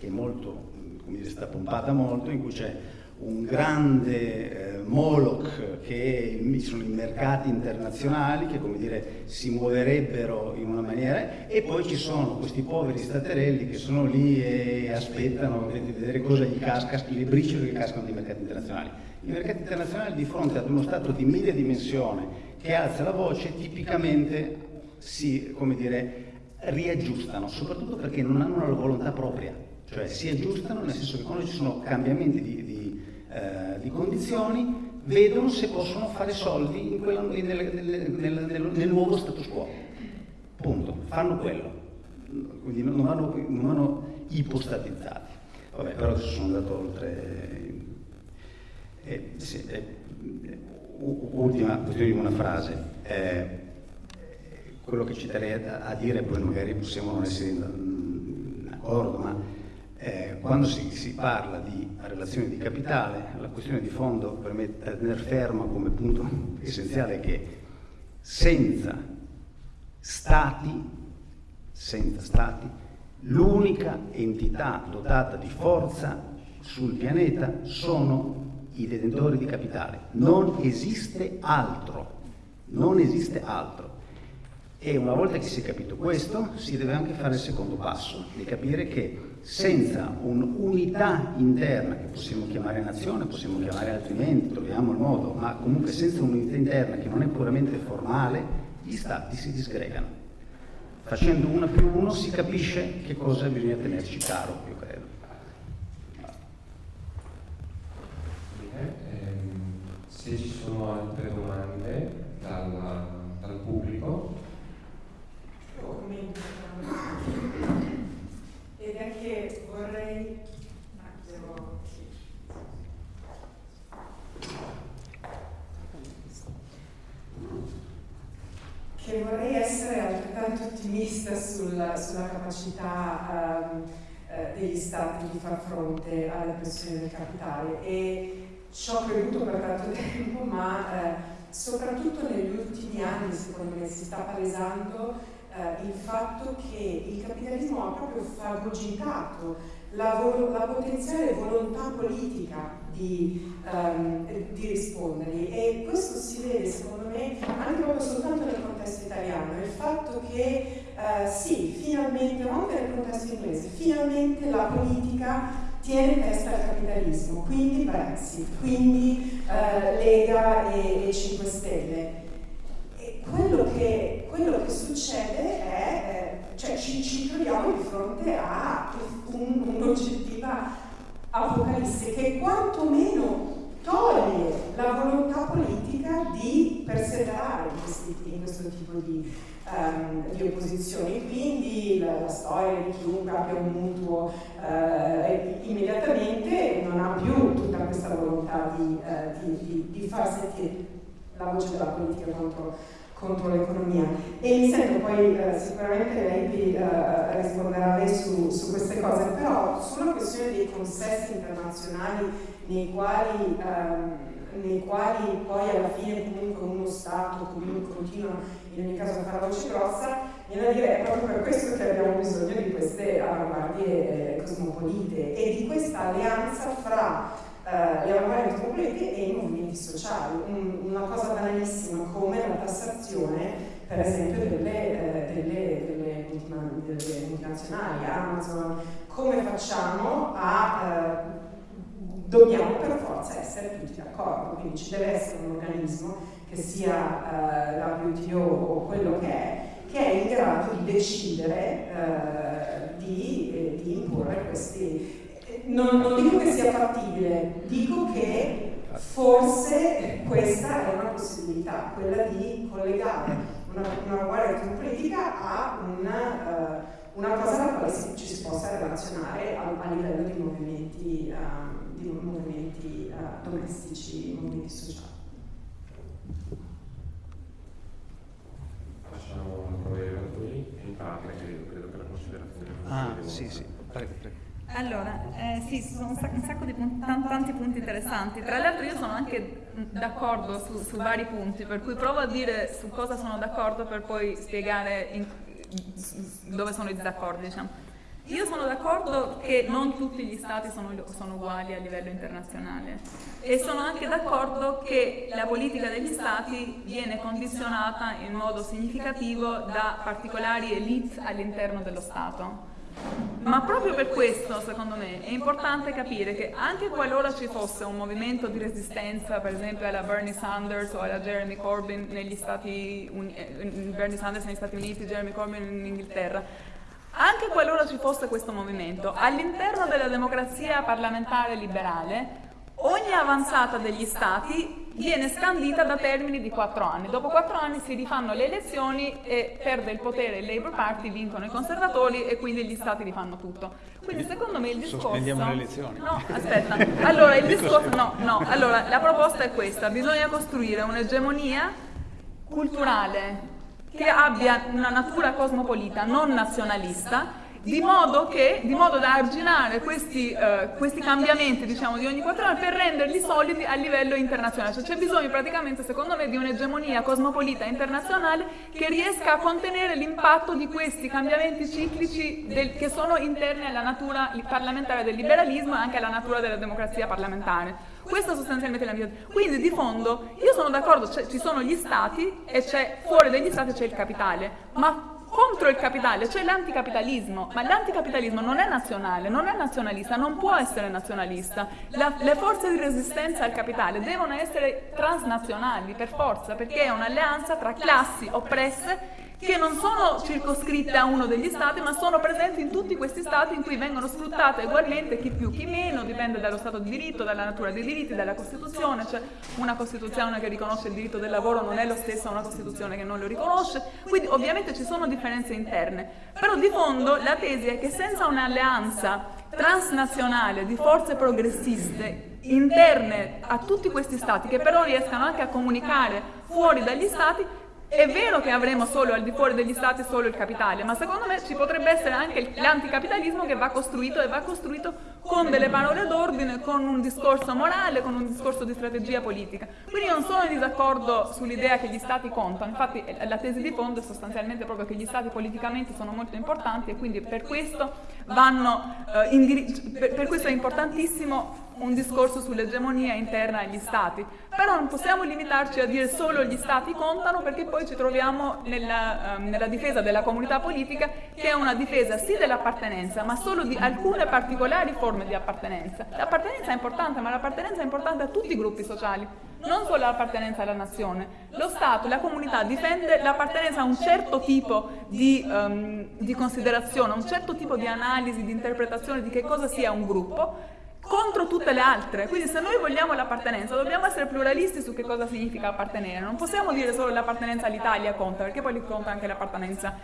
che è molto, come dire, sta pompata molto, in cui c'è un grande eh, Moloch che sono i mercati internazionali che come dire si muoverebbero in una maniera e poi ci sono questi poveri staterelli che sono lì e aspettano di vedere cosa gli casca, le briciole che cascano dai mercati internazionali. I mercati internazionali di fronte ad uno Stato di media dimensione che alza la voce tipicamente si, come dire, riaggiustano, soprattutto perché non hanno una volontà propria, cioè si aggiustano nel senso che quando ci sono cambiamenti di, di eh, di condizioni, vedono se possono fare soldi quella, nel, nel, nel, nel, nuovo status quo. Punto. Fanno quello. Quindi non vanno, non vanno ipostatizzati. Vabbè, però adesso sono andato oltre. Eh, sì, eh, ultima questione una frase. Eh, quello che ci a, a dire, poi magari possiamo non essere d'accordo, ma eh, quando si, si, parla di relazioni di capitale, la questione di fondo per me tenere ferma come punto essenziale che senza stati, senza stati, l'unica entità dotata di forza sul pianeta sono i detentori di capitale. Non esiste altro, non esiste altro. E una volta che si è capito questo, si deve anche fare il secondo passo, di capire che senza un'unità interna che possiamo chiamare nazione, possiamo chiamare altrimenti, troviamo il modo, ma comunque senza un'unità interna che non è puramente formale, gli stati si disgregano. Facendo uno più uno si capisce che cosa bisogna tenerci caro, io credo. Bene, ehm, se ci sono altre domande dalla, dal pubblico. Ed è che vorrei che vorrei essere altrettanto ottimista sulla, sulla capacità um, eh, degli Stati di far fronte alla pressione del capitale. E ci ho creduto per tanto tempo, ma eh, soprattutto negli ultimi anni secondo me si sta palesando eh, il fatto che il capitalismo ha proprio fagocitato la, la potenziale volontà politica di, um, di rispondergli e questo si vede secondo me anche proprio soltanto nel contesto italiano, il fatto che uh, sì, finalmente, ma anche nel contesto inglese, finalmente la politica tiene testa al capitalismo, quindi Brexit, quindi uh, Lega e, e 5 Stelle. E quello che, quello che succede è, eh, cioè ci, ci troviamo di fronte a un'oggettiva apocalisse che quantomeno toglie la volontà politica di perseverare in, in questo tipo di, um, di, opposizioni. Quindi la, la, storia di chiunque abbia un mutuo uh, immediatamente non ha più tutta questa volontà di, uh, di, di far sentire la voce della politica contro contro l'economia. E mi sento poi eh, sicuramente lei eh, risponderà lei su, su, queste cose, però sulla questione dei consessi internazionali nei quali, ehm, nei quali poi alla fine comunque uno Stato comunque continua in ogni caso a la voce grossa, viene da dire è proprio per questo che abbiamo bisogno di queste avanguardie eh, cosmopolite e di questa alleanza fra eh, le avanguardie cosmopolitiche e i movimenti sociali. Un, una cosa banalissima come la tassazione per esempio delle, eh, delle, delle, delle multinazionali, Amazon, come facciamo a... Eh, dobbiamo per forza essere tutti d'accordo, quindi ci deve essere un organismo che sia eh, WTO o quello che è, che è in grado di decidere eh, di, eh, di imporre questi, non, non, dico che sia fattibile, dico che forse questa è una possibilità, quella di collegare una, una guardia politica a una, uh, una, cosa alla quale si, ci si possa relazionare a, a livello di movimenti, uh, di movimenti uh, domestici, movimenti sociali. Facciamo prova dei in parte, credo, credo che la considerazione. Ah, sì, sì, prego, prego. Allora, eh, sì, ci sono un sacco, un sacco di punti, tanti punti interessanti. Tra l'altro io sono anche d'accordo su, su, vari punti, per cui provo a dire su cosa sono d'accordo per poi spiegare in, dove sono i disaccordi. Diciamo. Io sono d'accordo che non tutti gli stati sono, sono, uguali a livello internazionale e sono anche d'accordo che la politica degli stati viene condizionata in modo significativo da particolari elite all'interno dello Stato. Ma proprio per questo, secondo me, è importante capire che anche qualora ci fosse un movimento di resistenza, per esempio alla Bernie Sanders o alla Jeremy Corbyn negli Stati Uniti, eh, Bernie Sanders negli Stati Uniti, Jeremy Corbyn in Inghilterra, anche qualora ci fosse questo movimento, all'interno della democrazia parlamentare liberale, ogni avanzata degli Stati viene scandita da termini di quattro anni. Dopo quattro anni si rifanno le elezioni e perde il potere il Labour Party, vincono i conservatori e quindi gli stati rifanno tutto. Quindi secondo me il discorso... Sospendiamo le elezioni. No, aspetta. Allora, il discorso... No, no. Allora, la proposta è questa. Bisogna costruire un'egemonia culturale che abbia una natura cosmopolita, non nazionalista, di modo, che, di modo da arginare questi, eh, questi cambiamenti diciamo, di ogni quattro anni per renderli solidi a livello internazionale. Cioè, c'è bisogno praticamente, secondo me, di un'egemonia cosmopolita internazionale che riesca a contenere l'impatto di questi cambiamenti ciclici del, che sono interni alla natura parlamentare del liberalismo e anche alla natura della democrazia parlamentare. Questo è sostanzialmente la mia... Quindi di fondo io sono d'accordo, ci sono gli stati e fuori dagli stati c'è il capitale, ma contro il capitale, cioè l'anticapitalismo, ma l'anticapitalismo non è nazionale, non è nazionalista, non può essere nazionalista. La, le forze di resistenza al capitale devono essere transnazionali per forza, perché è un'alleanza tra classi oppresse che non sono circoscritte a uno degli stati, ma sono presenti in tutti questi stati in cui vengono sfruttate ugualmente chi più chi meno, dipende dallo stato di diritto, dalla natura dei diritti, dalla Costituzione, cioè una Costituzione che riconosce il diritto del lavoro non è lo stesso a una Costituzione che non lo riconosce, quindi ovviamente ci sono differenze interne, però di fondo la tesi è che senza un'alleanza transnazionale di forze progressiste interne a tutti questi stati, che però riescano anche a comunicare fuori dagli stati, è vero che avremo solo al di fuori degli stati solo il capitale, ma secondo me ci potrebbe essere anche l'anticapitalismo che va costruito e va costruito con delle parole d'ordine, con un discorso morale, con un discorso di strategia politica. Quindi non sono in disaccordo sull'idea che gli stati contano, infatti eh, la tesi di fondo è sostanzialmente proprio che gli stati politicamente sono molto importanti e quindi per questo, vanno, eh, per questo è importantissimo un discorso sull'egemonia interna agli stati, però non possiamo limitarci a dire solo gli stati contano perché poi ci troviamo nella, um, nella difesa della comunità politica che è una difesa sì dell'appartenenza ma solo di alcune particolari forme di appartenenza. L'appartenenza è importante ma l'appartenenza è importante a tutti i gruppi sociali, non solo l'appartenenza alla nazione. Lo Stato, la comunità difende l'appartenenza a un certo tipo di, um, di considerazione, a un certo tipo di analisi, di interpretazione di che cosa sia un gruppo contro tutte le altre. Quindi se noi vogliamo l'appartenenza dobbiamo essere pluralisti su che cosa significa appartenere. Non possiamo dire solo l'appartenenza all'Italia conta, perché poi conta anche l'appartenenza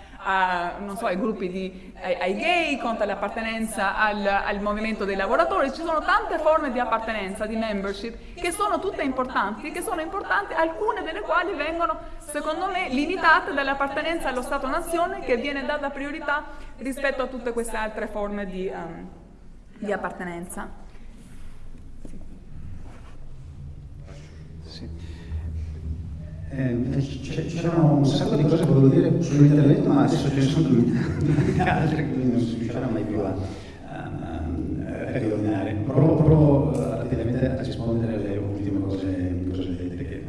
so, ai gruppi di, ai, ai, gay, conta l'appartenenza al, al, movimento dei lavoratori. Ci sono tante forme di appartenenza, di membership, che sono tutte importanti, che sono importanti, alcune delle quali vengono, secondo me, limitate dall'appartenenza allo Stato-nazione che viene data priorità rispetto a tutte queste altre forme di, um, di appartenenza. Eh, c'erano un sacco di cose che volevo dire sull'intervento, ma adesso ce ne sono altre, quindi non si riuscirà mai più a, riordinare. Provo, provo, rapidamente a rispondere alle ultime cose, cose dette che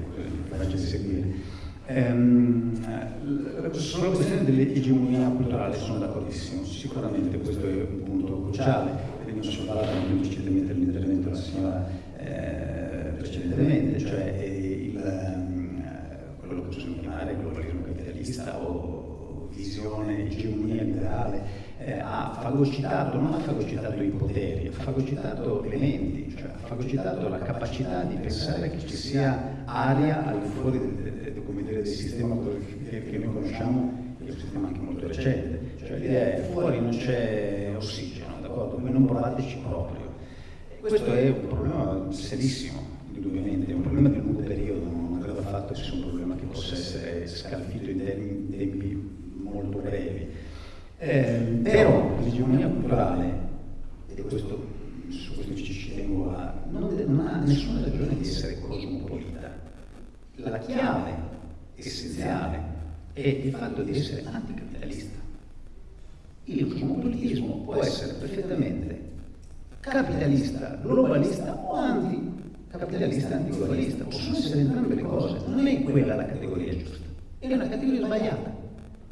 faccio di seguire. Ehm, sulla questione dell'egemonia culturale sono d'accordissimo, sicuramente questo è un punto cruciale, veniva sollevato anche implicitatamente l'intervento della signora eh, precedentemente, cioè il quello che possiamo chiamare capitalista o visione, egemonia liberale, eh, ha fagocitato, non ha fagocitato i poteri, ha fagocitato elementi, cioè ha fagocitato la capacità di pensare che ci sia aria al di fuori del, del, sistema che, noi conosciamo, che è un sistema anche molto recente, cioè l'idea è fuori non c'è ossigeno, d'accordo? Voi non provateci proprio. Questo è un problema serissimo, indubbiamente, è un problema di lungo periodo, non credo affatto sia un problema possa essere scalfito in tempi, tempi molto brevi. Eh, però l'egemonia culturale, e questo, su questo ci tengo a, non, non ha nessuna ragione di essere cosmopolita. La chiave essenziale è il fatto di essere anticapitalista. Il cosmopolitismo può essere perfettamente capitalista, globalista o anti capitalista antiglobalista, possono essere entrambe le cose, non è quella la categoria giusta, è una categoria sbagliata,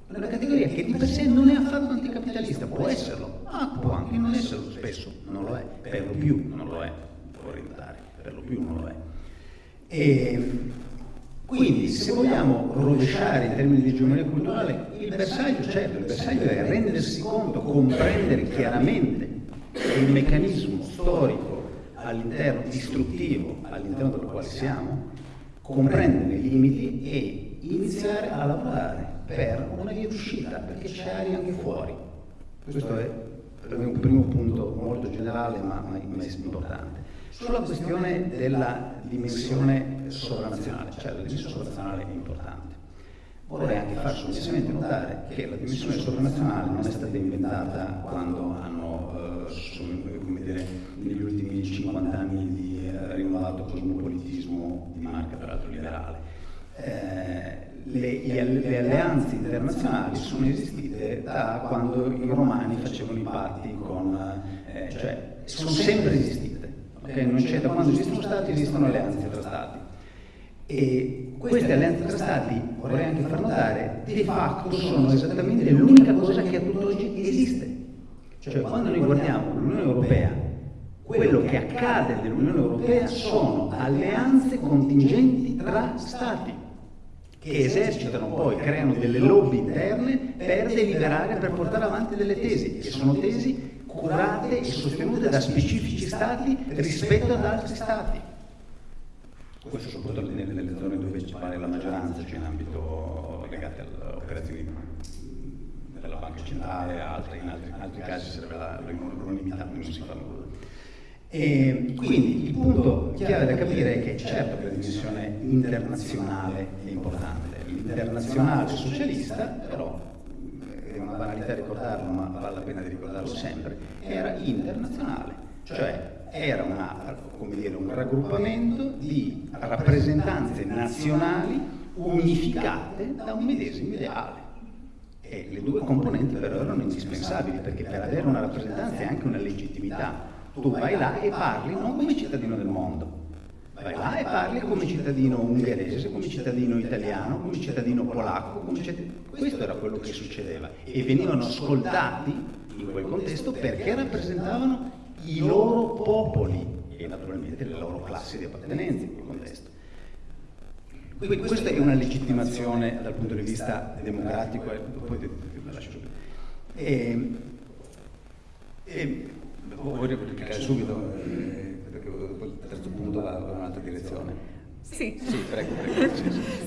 è una categoria che di per sé non è affatto anticapitalista, può esserlo, ma può anche non esserlo, spesso non lo è, per lo più non lo è, vorrei notare, per lo più non lo è. E quindi se vogliamo rovesciare in termini di egemonia culturale, il bersaglio, certo, il bersaglio è rendersi conto, comprendere chiaramente il meccanismo storico all'interno, distruttivo all'interno del quale siamo, comprendere i limiti e iniziare a lavorare per una via d'uscita, perché c'è aria anche fuori. Questo è un primo punto molto generale ma, ma importante. Sulla questione della dimensione sovranazionale, cioè la dimensione sovranazionale è importante. Vorrei anche far sommessamente notare che la dimensione sovranazionale non è stata inventata quando hanno, eh, come dire, negli ultimi 50 anni di eh, rinnovato cosmopolitismo di marca, peraltro liberale. Eh, le, le, alleanze internazionali sono esistite da quando i romani facevano i patti con, eh, cioè sono sempre esistite. Okay? Non c'è, da quando esistono stati esistono alleanze tra stati. E queste alleanze tra stati, vorrei anche far notare, di fatto sono esattamente l'unica cosa che a tutt'oggi esiste. Cioè quando noi guardiamo l'Unione Europea, quello che accade nell'Unione Europea sono alleanze contingenti tra stati che esercitano poi, creano delle lobby interne per deliberare, per portare avanti delle tesi, che sono tesi curate e sostenute da specifici stati rispetto ad altri stati. Questo soprattutto nelle zone dove ci pare la maggioranza, cioè in ambito legate alle operazioni della banca centrale, altre, in, altri, in altri casi sarebbe l'unanimità, non si fa nulla. E quindi il punto chiave da capire è che certo che la dimensione internazionale è importante, l'internazionale socialista però è una banalità ricordarlo ma vale la pena di ricordarlo sempre, era internazionale, cioè era una, dire, un raggruppamento di rappresentanze nazionali unificate da un medesimo ideale. E le due componenti però erano indispensabili perché per avere una rappresentanza e anche una legittimità tu vai là e parli non come cittadino del mondo, vai là e parli come cittadino ungherese, come cittadino italiano, come cittadino polacco, come cittadino... questo era quello che succedeva e venivano ascoltati in quel contesto perché rappresentavano i loro popoli e naturalmente le loro classi di appartenenza in quel contesto. Quindi questa è una legittimazione dal punto di vista democratico, e poi lascio e, e, vuoi replicare subito, eh, perché il terzo punto va in un'altra direzione. Sì. Sì, prego, prego.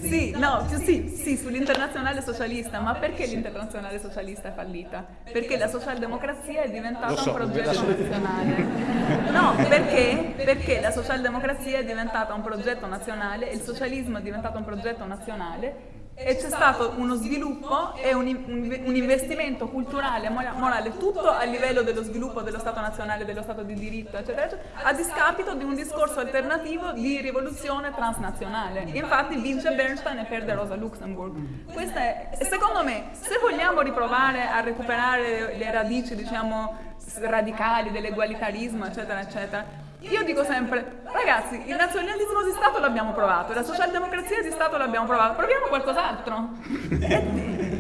Sì, no, sì, sì, sull'internazionale socialista, ma perché l'internazionale socialista è fallita? Perché la socialdemocrazia è diventata so, un progetto nazionale. No, perché? Perché la socialdemocrazia è diventata un progetto nazionale, il socialismo è diventato un progetto nazionale e c'è stato uno sviluppo e un, un, investimento culturale morale tutto a livello dello sviluppo dello Stato nazionale, dello Stato di diritto, eccetera, eccetera, a discapito di un discorso alternativo di rivoluzione transnazionale. Infatti vince Bernstein e perde Rosa Luxemburg. Questa è, secondo me, se vogliamo riprovare a recuperare le radici, diciamo, radicali dell'egualitarismo, eccetera, eccetera, io dico sempre, ragazzi, il nazionalismo di Stato l'abbiamo provato, la socialdemocrazia di Stato l'abbiamo provato, proviamo qualcos'altro.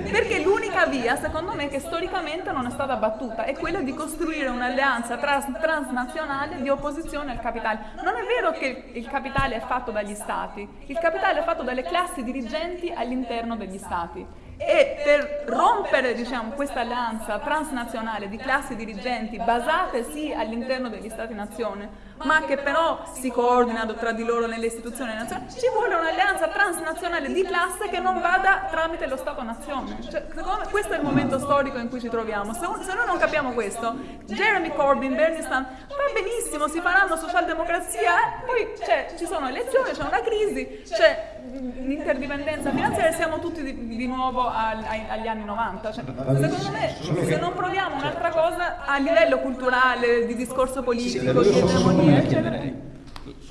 Perché l'unica via, secondo me, che storicamente non è stata battuta è quella di costruire un'alleanza trans transnazionale di opposizione al capitale. Non è vero che il capitale è fatto dagli Stati, il capitale è fatto dalle classi dirigenti all'interno degli Stati e per rompere diciamo, questa alleanza transnazionale di classi dirigenti basate sì all'interno degli Stati-nazione, ma che però si coordinano tra di loro nelle istituzioni nazionali, ci vuole un'alleanza transnazionale di classe che non vada tramite lo Stato-nazione. Cioè, questo è il momento storico in cui ci troviamo. Se, se noi non capiamo questo, Jeremy Corbyn, Bernie Sanders, va benissimo, si faranno socialdemocrazia, eh? poi cioè, ci sono elezioni, c'è una crisi, c'è l'interdipendenza finanziaria, siamo tutti di, di nuovo al, agli anni 90. Cioè, secondo me, se non proviamo un'altra cosa a livello culturale, di discorso politico, di egemonia, eccetera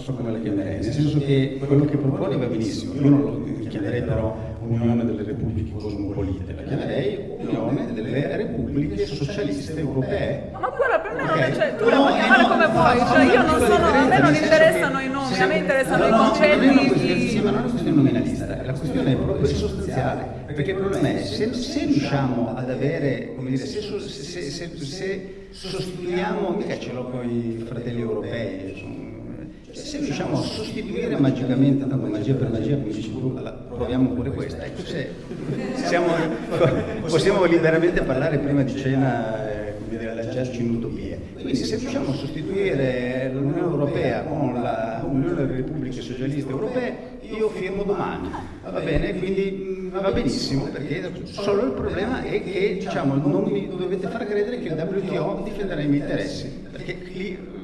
so come la chiamerei, nel senso che quello che propone va benissimo, io non lo chiamerei però Unione delle Repubbliche Cosmopolite, la chiamerei Unione delle Repubbliche Socialiste Europee. Ma guarda, per me non è, cioè, tu la puoi chiamare come vuoi, cioè io non sono, a me non interessano i nomi, a me interessano i concetti. Sì, ma non è una questione nominalista, la questione è proprio sostanziale, perché il problema è se, se riusciamo ad avere, come dire, se, se, se, se sostituiamo, mica ce l'ho con i fratelli europei, se riusciamo a sostituire magicamente, tanto magia per magia, come dici tu, proviamo pure questa, ecco se siamo, possiamo liberamente parlare prima di cena, eh, lanciarci in utopie. Quindi se riusciamo a sostituire l'Unione Europea con l'Unione delle Repubbliche Socialiste Europee, io firmo domani, va bene? Quindi mm, va benissimo, perché solo il problema è che diciamo, non mi dovete far credere che il WTO difenderà i miei interessi, perché lì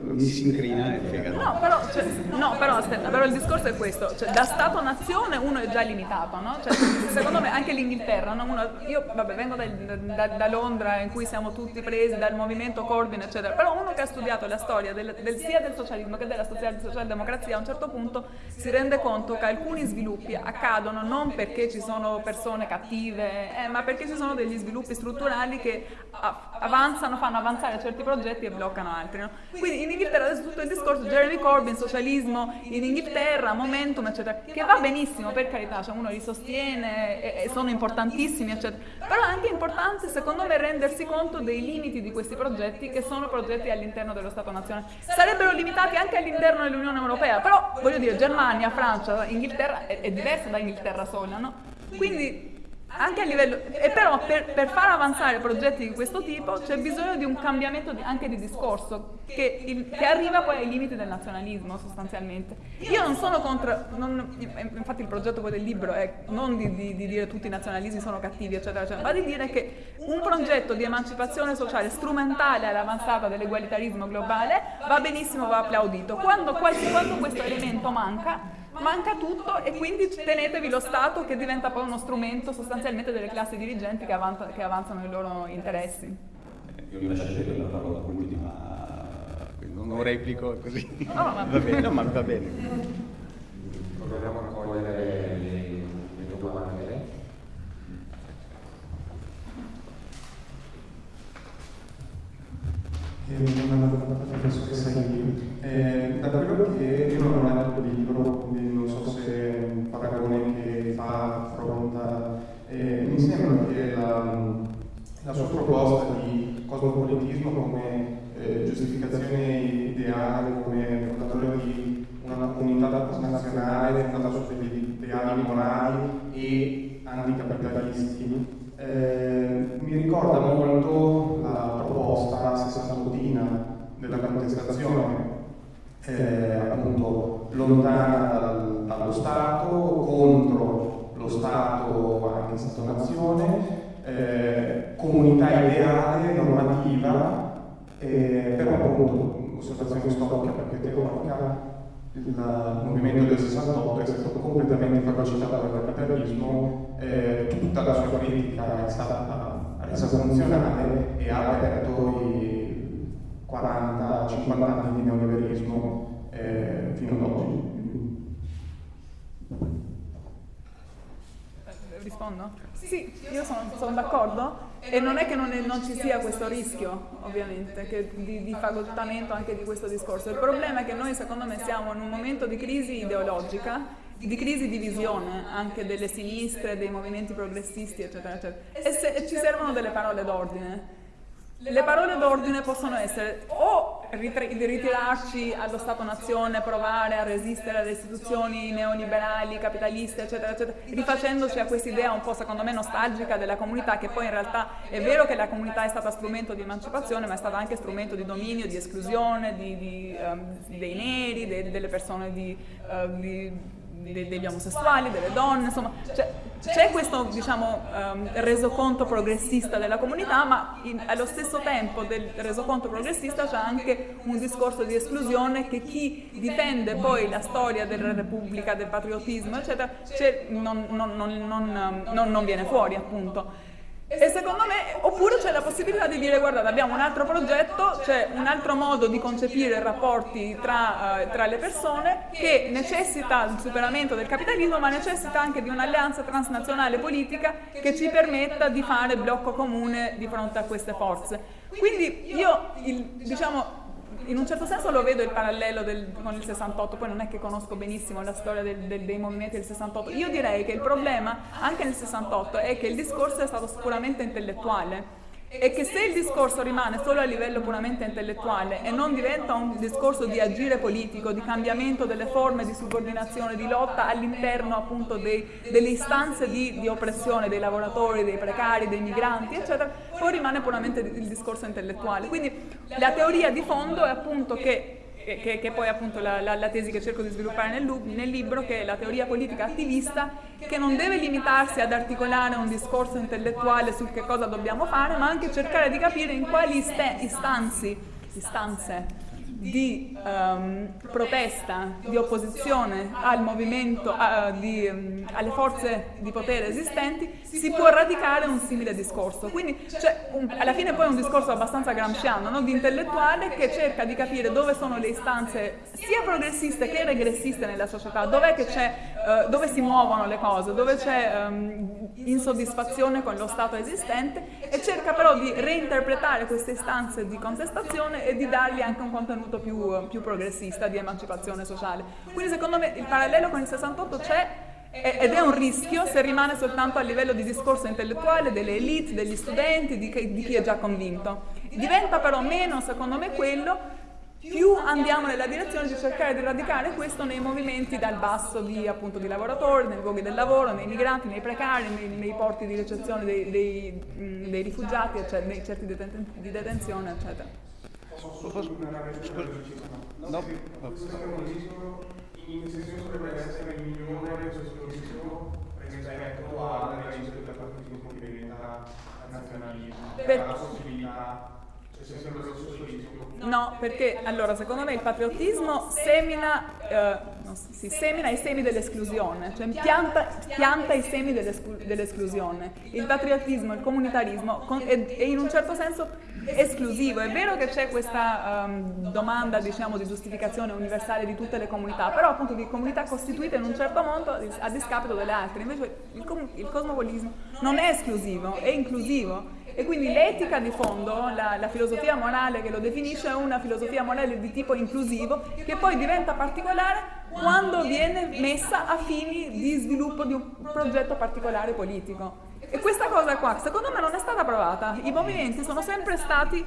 mi si incrina e fegato. No, però, cioè, no, però aspetta, però il discorso è questo, cioè, da Stato-nazione uno è già limitato, no? Cioè, secondo me anche l'Inghilterra, no? uno, io vabbè, vengo da, da, da, Londra in cui siamo tutti presi dal movimento Corbyn, eccetera, però uno che ha studiato la storia del, del, sia del socialismo che della socialdemocrazia a un certo punto si rende conto che alcuni sviluppi accadono non perché ci sono persone cattive, eh, ma perché ci sono degli sviluppi strutturali che avanzano, fanno avanzare certi progetti e bloccano altri. Quindi in Inghilterra adesso tutto il discorso Jeremy Corbyn, socialismo, in Inghilterra, Momentum, eccetera, che va benissimo, per carità, cioè uno li sostiene e, e sono importantissimi, eccetera, però è anche importante secondo me rendersi conto dei limiti di questi progetti che sono progetti all'interno dello Stato nazionale. Sarebbero limitati anche all'interno dell'Unione Europea, però voglio dire, Germania, Francia, Inghilterra è, è diversa da Inghilterra sola, no? Quindi anche a livello, e però per, per, far avanzare progetti di questo tipo c'è bisogno di un cambiamento di, anche di discorso che, il, che, arriva poi ai limiti del nazionalismo sostanzialmente. Io non sono contro, non, infatti il progetto poi del libro è non di, di, di, dire tutti i nazionalismi sono cattivi eccetera eccetera, ma di dire che un progetto di emancipazione sociale strumentale all'avanzata dell'egualitarismo globale va benissimo, va applaudito. Quando, quando questo elemento manca manca tutto e quindi tenetevi lo Stato che diventa poi uno strumento sostanzialmente delle classi dirigenti che, avanza, che avanzano i loro interessi. Eh, io vi lascerei la parola per l'ultima, non replico così. No, ma... va bene, no, ma va bene. Proviamo a cogliere le, le domande. professoressa eh, da quello che io non ho letto il libro, quindi non so se è un paragone che fa, affronta, eh, mi sembra che la, la sua proposta di cosmopolitismo come eh, giustificazione ideale, come fondatore di una comunità nazionale fondata su degli ideali morali e anticapitalisti, eh, mi ricorda molto la proposta sessantottina della contestazione, eh, appunto lontana dal, dallo Stato, contro Stato anche Stato-nazione, eh, comunità ideale, normativa, eh, però appunto osservazione storica perché teorica il movimento del 68 è stato completamente fagocitato dal capitalismo, eh, tutta la sua critica è stata resa funzionale e ha aperto i 40-50 anni di neoliberismo eh, fino ad oggi. Rispondo? Sì, io sono, sono d'accordo e non è che non, è, non, ci sia questo rischio, ovviamente, di, di fagottamento anche di questo discorso. Il problema è che noi, secondo me, siamo in un momento di crisi ideologica, di crisi di visione anche delle sinistre, dei movimenti progressisti, eccetera, eccetera. E, se, e ci servono delle parole d'ordine le parole d'ordine possono essere o ritirarci allo Stato-nazione, provare a resistere alle istituzioni neoliberali, capitaliste, eccetera, eccetera, rifacendoci a questa idea un po' secondo me nostalgica della comunità, che poi in realtà è vero che la comunità è stata strumento di emancipazione, ma è stata anche strumento di dominio, di esclusione di, di, um, dei neri, de, delle persone di, uh, di de, degli omosessuali, delle donne, insomma, cioè, c'è questo diciamo, um, resoconto progressista della comunità, ma in, allo stesso tempo del resoconto progressista c'è anche un discorso di esclusione che chi difende poi la storia della Repubblica, del patriottismo, eccetera, non, non, non, non viene fuori appunto. E secondo me, oppure c'è la possibilità di dire guardate abbiamo un altro progetto, c'è un altro modo di concepire i rapporti tra, uh, tra, le persone che necessita il superamento del capitalismo ma necessita anche di un'alleanza transnazionale politica che ci permetta di fare blocco comune di fronte a queste forze. Quindi io, il, diciamo, in un certo senso lo vedo il parallelo del, con il 68, poi non è che conosco benissimo la storia del, del, dei movimenti del 68. Io direi che il problema anche nel 68 è che il discorso è stato sicuramente intellettuale e che se il discorso rimane solo a livello puramente intellettuale e non diventa un discorso di agire politico, di cambiamento delle forme di subordinazione, di lotta all'interno appunto dei, delle istanze di, di, oppressione dei lavoratori, dei precari, dei migranti, eccetera, poi rimane puramente il discorso intellettuale. Quindi la teoria di fondo è appunto che che, che, poi appunto la, la, la, tesi che cerco di sviluppare nel, nel, libro, che è la teoria politica attivista, che non deve limitarsi ad articolare un discorso intellettuale su che cosa dobbiamo fare, ma anche cercare di capire in quali istanze, istanze di um, protesta, di opposizione al movimento, uh, di, um, alle forze di potere esistenti, si può radicare un simile discorso. Quindi cioè, un, alla fine poi è un discorso abbastanza gramsciano, no? di intellettuale che cerca di capire dove sono le istanze sia progressiste che regressiste nella società, uh, dove si muovono le cose, dove c'è um, insoddisfazione con lo stato esistente e cerca però di reinterpretare queste istanze di contestazione e di dargli anche un contenuto più, più progressista di emancipazione sociale. Quindi secondo me il parallelo con il 68 c'è ed è un rischio se rimane soltanto a livello di discorso intellettuale delle elite, degli studenti, di chi è già convinto. Diventa però meno, secondo me, quello più andiamo nella direzione di cercare di radicare questo nei movimenti dal basso di, appunto, di lavoratori, nei luoghi del lavoro, nei migranti, nei precari, nei, nei porti di ricezione dei, dei, dei rifugiati, eccetera, nei certi deten di detenzione, eccetera. Posso No. In senso dovrebbe essere migliore questo rischio rispetto al rischio del partito che diventa nazionalismo, la possibilità No, perché allora secondo me il patriottismo semina, eh, si semina i semi dell'esclusione, cioè pianta, pianta i semi dell'esclusione. Il patriottismo, il comunitarismo è, è, in un certo senso esclusivo. È vero che c'è questa um, domanda diciamo, di giustificazione universale di tutte le comunità, però appunto di comunità costituite in un certo modo a discapito delle altre. Invece il, il cosmopolismo non è esclusivo, è inclusivo e quindi l'etica di fondo, la, la, filosofia morale che lo definisce, è una filosofia morale di tipo inclusivo che poi diventa particolare quando viene messa a fini di sviluppo di un progetto particolare politico. E questa cosa qua, secondo me, non è stata provata. I movimenti sono sempre stati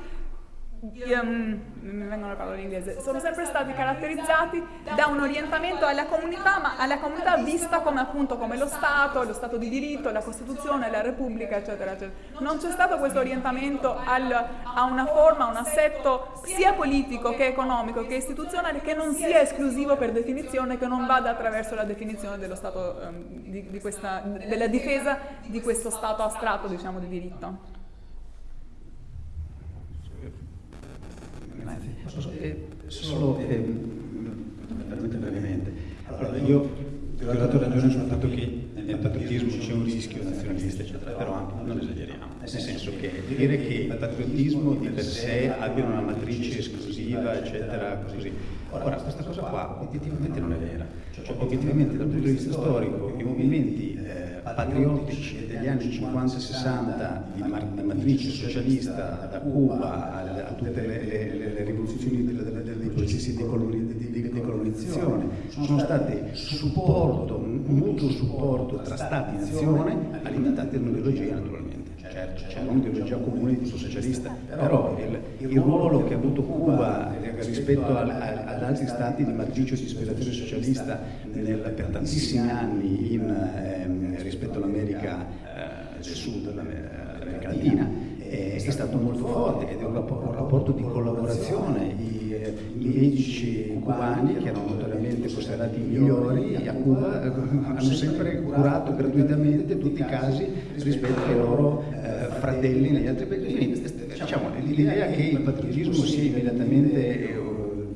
um, mi vengono le parole in inglese, sono sempre stati caratterizzati da un orientamento alla comunità, ma alla comunità vista come appunto come lo Stato, lo Stato di diritto, la Costituzione, la Repubblica, eccetera, eccetera. Non c'è stato questo orientamento al, a una forma, a un assetto sia politico che economico che istituzionale che non sia esclusivo per definizione, che non vada attraverso la definizione dello Stato, um, di, di questa, della difesa di questo Stato astratto, diciamo, di diritto. Eh, solo eh, veramente brevemente. Allora, io ti ho dato ragione sul fatto che nel patriottismo c'è un rischio nazionalista, eccetera, però anche non esageriamo, nel senso che dire che il patriottismo di per sé abbia una matrice esclusiva, eccetera, così. Ora, questa cosa qua obiettivamente non è vera, cioè obiettivamente dal punto di vista storico i movimenti eh, patriottici degli anni 50-60 di, di matrice socialista da Cuba a, a tutte le, le, le rivoluzioni dei, dei processi di, decolonizzazione sono state supporto, un mutuo supporto tra Stati e nazione alimentati da naturalmente certo c'è un'ideologia tipo socialista, però il, il, ruolo che ha avuto Cuba rispetto al, ad altri stati di matrice di ispirazione socialista nel, per tantissimi anni in, eh, rispetto all'America eh, del Sud, l'America Latina, è, è stato molto forte ed è un rapporto, un rapporto di collaborazione. I, medici cubani, che erano notoriamente considerati i migliori, a Cuba eh, hanno sempre curato gratuitamente tutti i casi rispetto ai loro eh, fratelli negli altri paesi. Diciamo, l'idea che il patriottismo sia immediatamente eh,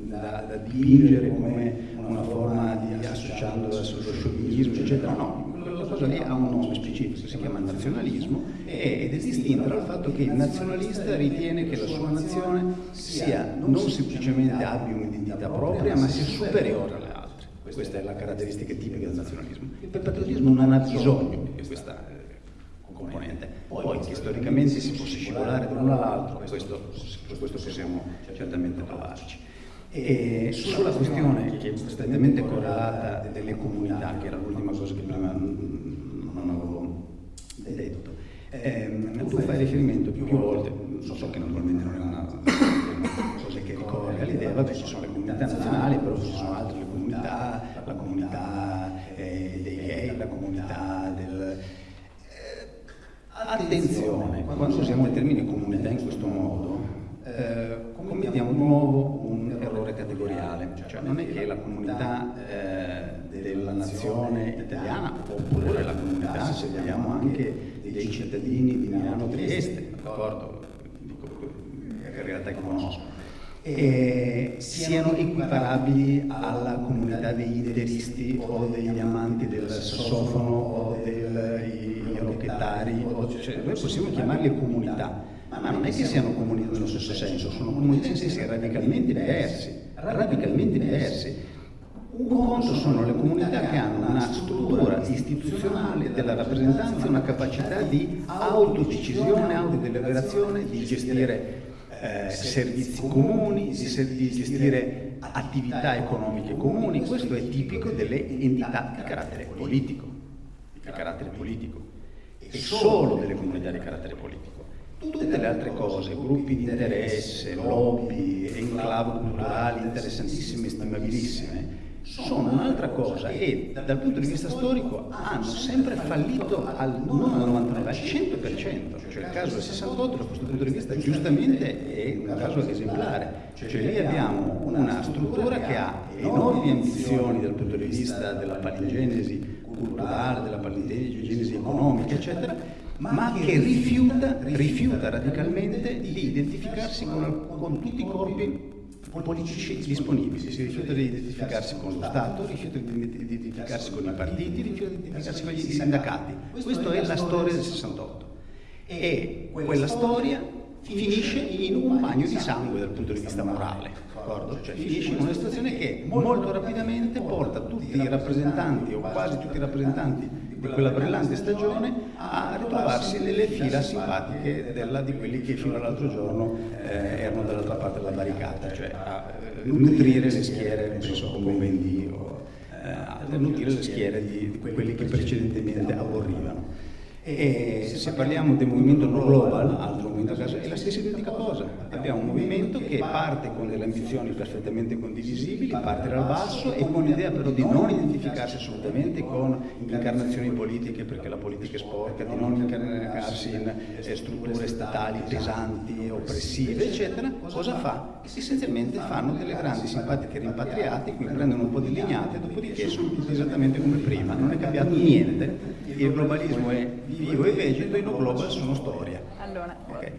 da, da dipingere come una forma di associando allo sciovinismo, eccetera, no, cosa lì ha un nome specifico, si chiama nazionalismo ed è distinta dal fatto che il nazionalista ritiene che la sua nazione sia non semplicemente abbia un'identità propria, ma sia superiore alle altre. Questa è la caratteristica tipica del nazionalismo. Il patriottismo non ha bisogno di questa eh, componente. Poi che storicamente si possa scivolare da uno all'altro, su questo possiamo certamente parlarci. E sulla questione che è strettamente correlata delle comunità, che era l'ultima cosa che prima non avevo detto, eh, tu fai riferimento più volte, so che naturalmente non è una cosa che ricorre all'idea, vabbè ci sono le comunità nazionali, però ci sono altre comunità, la comunità eh, dei gay, la comunità del... Eh, attenzione, quando usiamo il termine comunità in questo modo, eh, commettiamo di nuovo un errore categoriale, cioè non è che la comunità eh, della nazione italiana oppure la comunità, se vogliamo, anche dei cittadini di Milano Trieste, d'accordo? In realtà conosco, e siano equiparabili alla comunità degli ideristi o degli amanti del sassofono o dei rocchettari, cioè, noi possiamo chiamarle comunità, ma non è che siano comunità nello stesso senso, sono comunità in sensi radicalmente diversi, radicalmente diversi. Un conto sono le comunità che hanno una struttura istituzionale della rappresentanza, una capacità di autodecisione, autodeliberazione, di gestire eh, servizi comuni, di, gestire attività economiche comuni, questo è tipico delle entità di carattere politico, di carattere politico, e solo delle comunità di carattere politico. Tutte le altre cose, gruppi di interesse, lobby, enclave culturali interessantissime e stimabilissime, sono un'altra cosa e dal punto di vista storico hanno sempre fallito al, non al 99, al 100%, cioè il caso del 68 da questo punto di vista giustamente è un caso esemplare, cioè lì abbiamo una struttura che ha enormi ambizioni dal punto di vista della palingenesi culturale, della palingenesi economica, eccetera, ma che rifiuta, rifiuta radicalmente di identificarsi con, con tutti i corpi politici disponibili, si rifiuta di identificarsi con lo Stato, rifiuta di identificarsi con i partiti, rifiuta di identificarsi con i sindacati. Questa è la storia del 68. E quella storia finisce in un bagno di sangue dal punto di vista morale, d'accordo? Cioè finisce in una situazione che molto rapidamente porta tutti i rappresentanti o quasi tutti i rappresentanti di quella brillante stagione a ritrovarsi nelle fila simpatiche della, di quelli che fino all'altro giorno eh, erano dall'altra parte della barricata, cioè a eh, nutrire le schiere, penso come Vendi o eh, a nutrire le schiere di quelli che precedentemente aborrivano. E se parliamo del movimento global, altro movimento caso, è la stessa identica cosa. Abbiamo un movimento che parte con delle ambizioni perfettamente condivisibili, parte dal basso e con l'idea però di non identificarsi assolutamente con incarnazioni politiche, perché la politica è sporca, di non incarnarsi in eh, strutture statali pesanti, oppressive, eccetera. Cosa fa? Essenzialmente fanno delle grandi simpatiche rimpatriate, qui prendono un po' di legnate, dopodiché sono tutti esattamente come prima, non è cambiato niente. Il globalismo è vivo e vegeto, i no global sono storia. Allora, okay.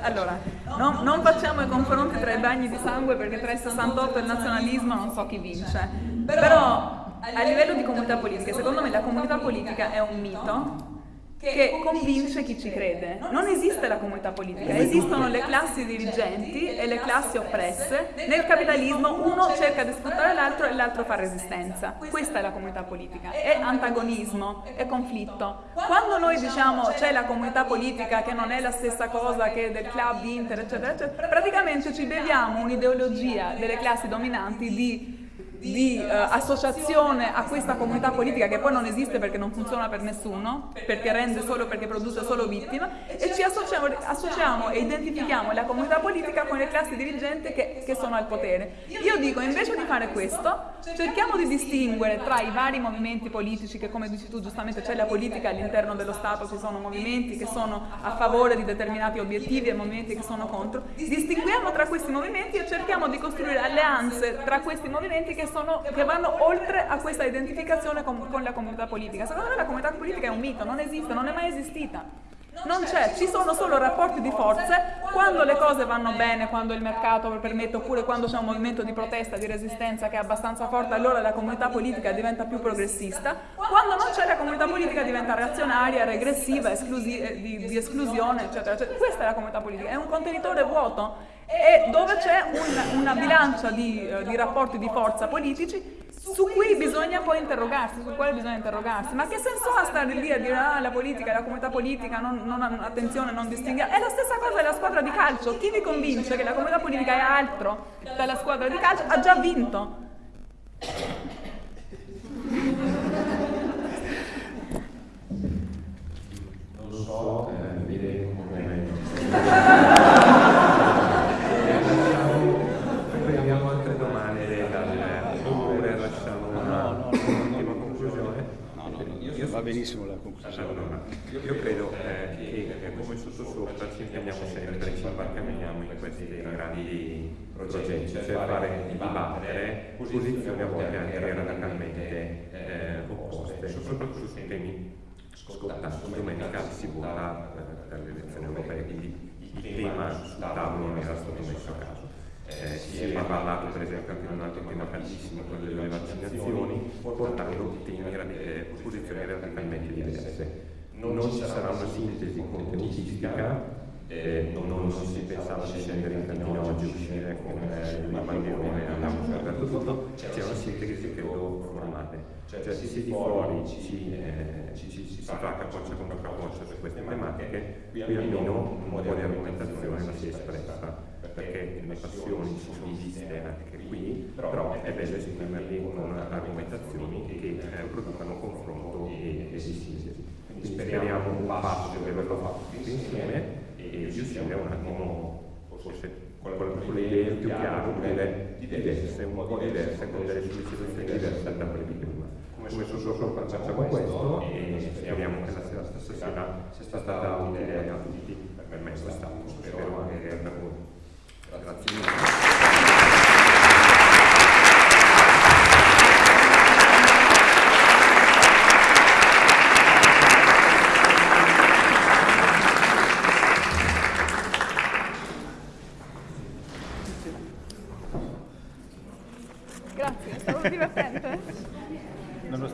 allora non, non, facciamo i confronti tra i bagni di sangue perché tra il 68 e il nazionalismo non so chi vince, però a livello di comunità politica, secondo me la comunità politica è un mito che convince chi ci crede. Non esiste la comunità politica, esistono le classi dirigenti e le classi oppresse. Nel capitalismo uno cerca di sfruttare l'altro e l'altro fa resistenza. Questa è la comunità politica, è antagonismo, è conflitto. Quando noi diciamo c'è la comunità politica che non è la stessa cosa che del club Inter, eccetera, eccetera, praticamente ci beviamo un'ideologia delle classi dominanti di di eh, associazione a questa comunità politica che poi non esiste perché non funziona per nessuno, perché rende solo, perché produce solo vittime, e ci associamo, associamo e identifichiamo la comunità politica con le classi dirigenti che, che sono al potere. Io dico, invece di fare questo, cerchiamo di distinguere tra i vari movimenti politici che, come dici tu giustamente, c'è la politica all'interno dello Stato, ci sono movimenti che sono a favore di determinati obiettivi e movimenti che sono contro, distinguiamo tra questi movimenti e cerchiamo di costruire alleanze tra questi movimenti che sono, che vanno oltre a questa identificazione con, con la comunità politica. Secondo me la comunità politica è un mito, non esiste, non è mai esistita. Non c'è, ci sono solo rapporti di forze, quando le cose vanno bene, quando il mercato permette, oppure quando c'è un movimento di protesta, di resistenza che è abbastanza forte, allora la comunità politica diventa più progressista, quando non c'è la comunità politica diventa reazionaria, regressiva, esclusi di, di, esclusione, eccetera, eccetera. Questa è la comunità politica, è un contenitore vuoto e dove c'è un, una bilancia di, eh, di rapporti di forza politici su cui bisogna poi interrogarsi, su quale bisogna interrogarsi. Ma che senso ha stare lì a dire ah, la politica, la comunità politica, non, non, attenzione, non distinguiamo? È la stessa cosa della squadra di calcio. Chi vi convince che la comunità politica è altro dalla squadra di calcio ha già vinto. Non lo so, eh, vedremo come... va benissimo la conclusione. Allora, io, io credo eh, che eh, come sottosopra ci impegniamo sempre, ci imbarcameniamo in questi grandi progetti, cioè fare dibattere posizioni a volte anche radicalmente eh, opposte, soprattutto su temi scottanti. Domenica si vota eh, per le elezioni europee, quindi il tema sul tavolo non era stato messo a caso. Eh, si è parlato per esempio anche di un altro tema caldissimo, quello delle vaccinazioni, portando temi, eh, posizioni radicalmente diverse. Non ci sarà una sintesi contenutistica, eh, non, non, si pensava di scendere in cantina oggi, uscire con eh, il bandierone e andiamo scoperto tutto, c'è una sintesi credo formale. Cioè, cioè si di fuori ci, eh, ci, ci, ci, si fa capoccia contro capoccia su queste tematiche, qui almeno un po' di argomentazione la si è espressa, perché le passioni si sono viste anche qui, però è bello esprimerli con argomentazioni che eh, producano confronto e, e sintesi. Speriamo un passo di averlo fatto. tutti insieme e riuscire un attimo, forse con, con le idee più chiare, dire diverse, un po' diverse, con delle sollecitazioni diverse da quelle di prima. Come solo facciamo questo e speriamo che la sera stasera sia stata utile a tutti, per me è stato, spero anche per voi. Grazie mille.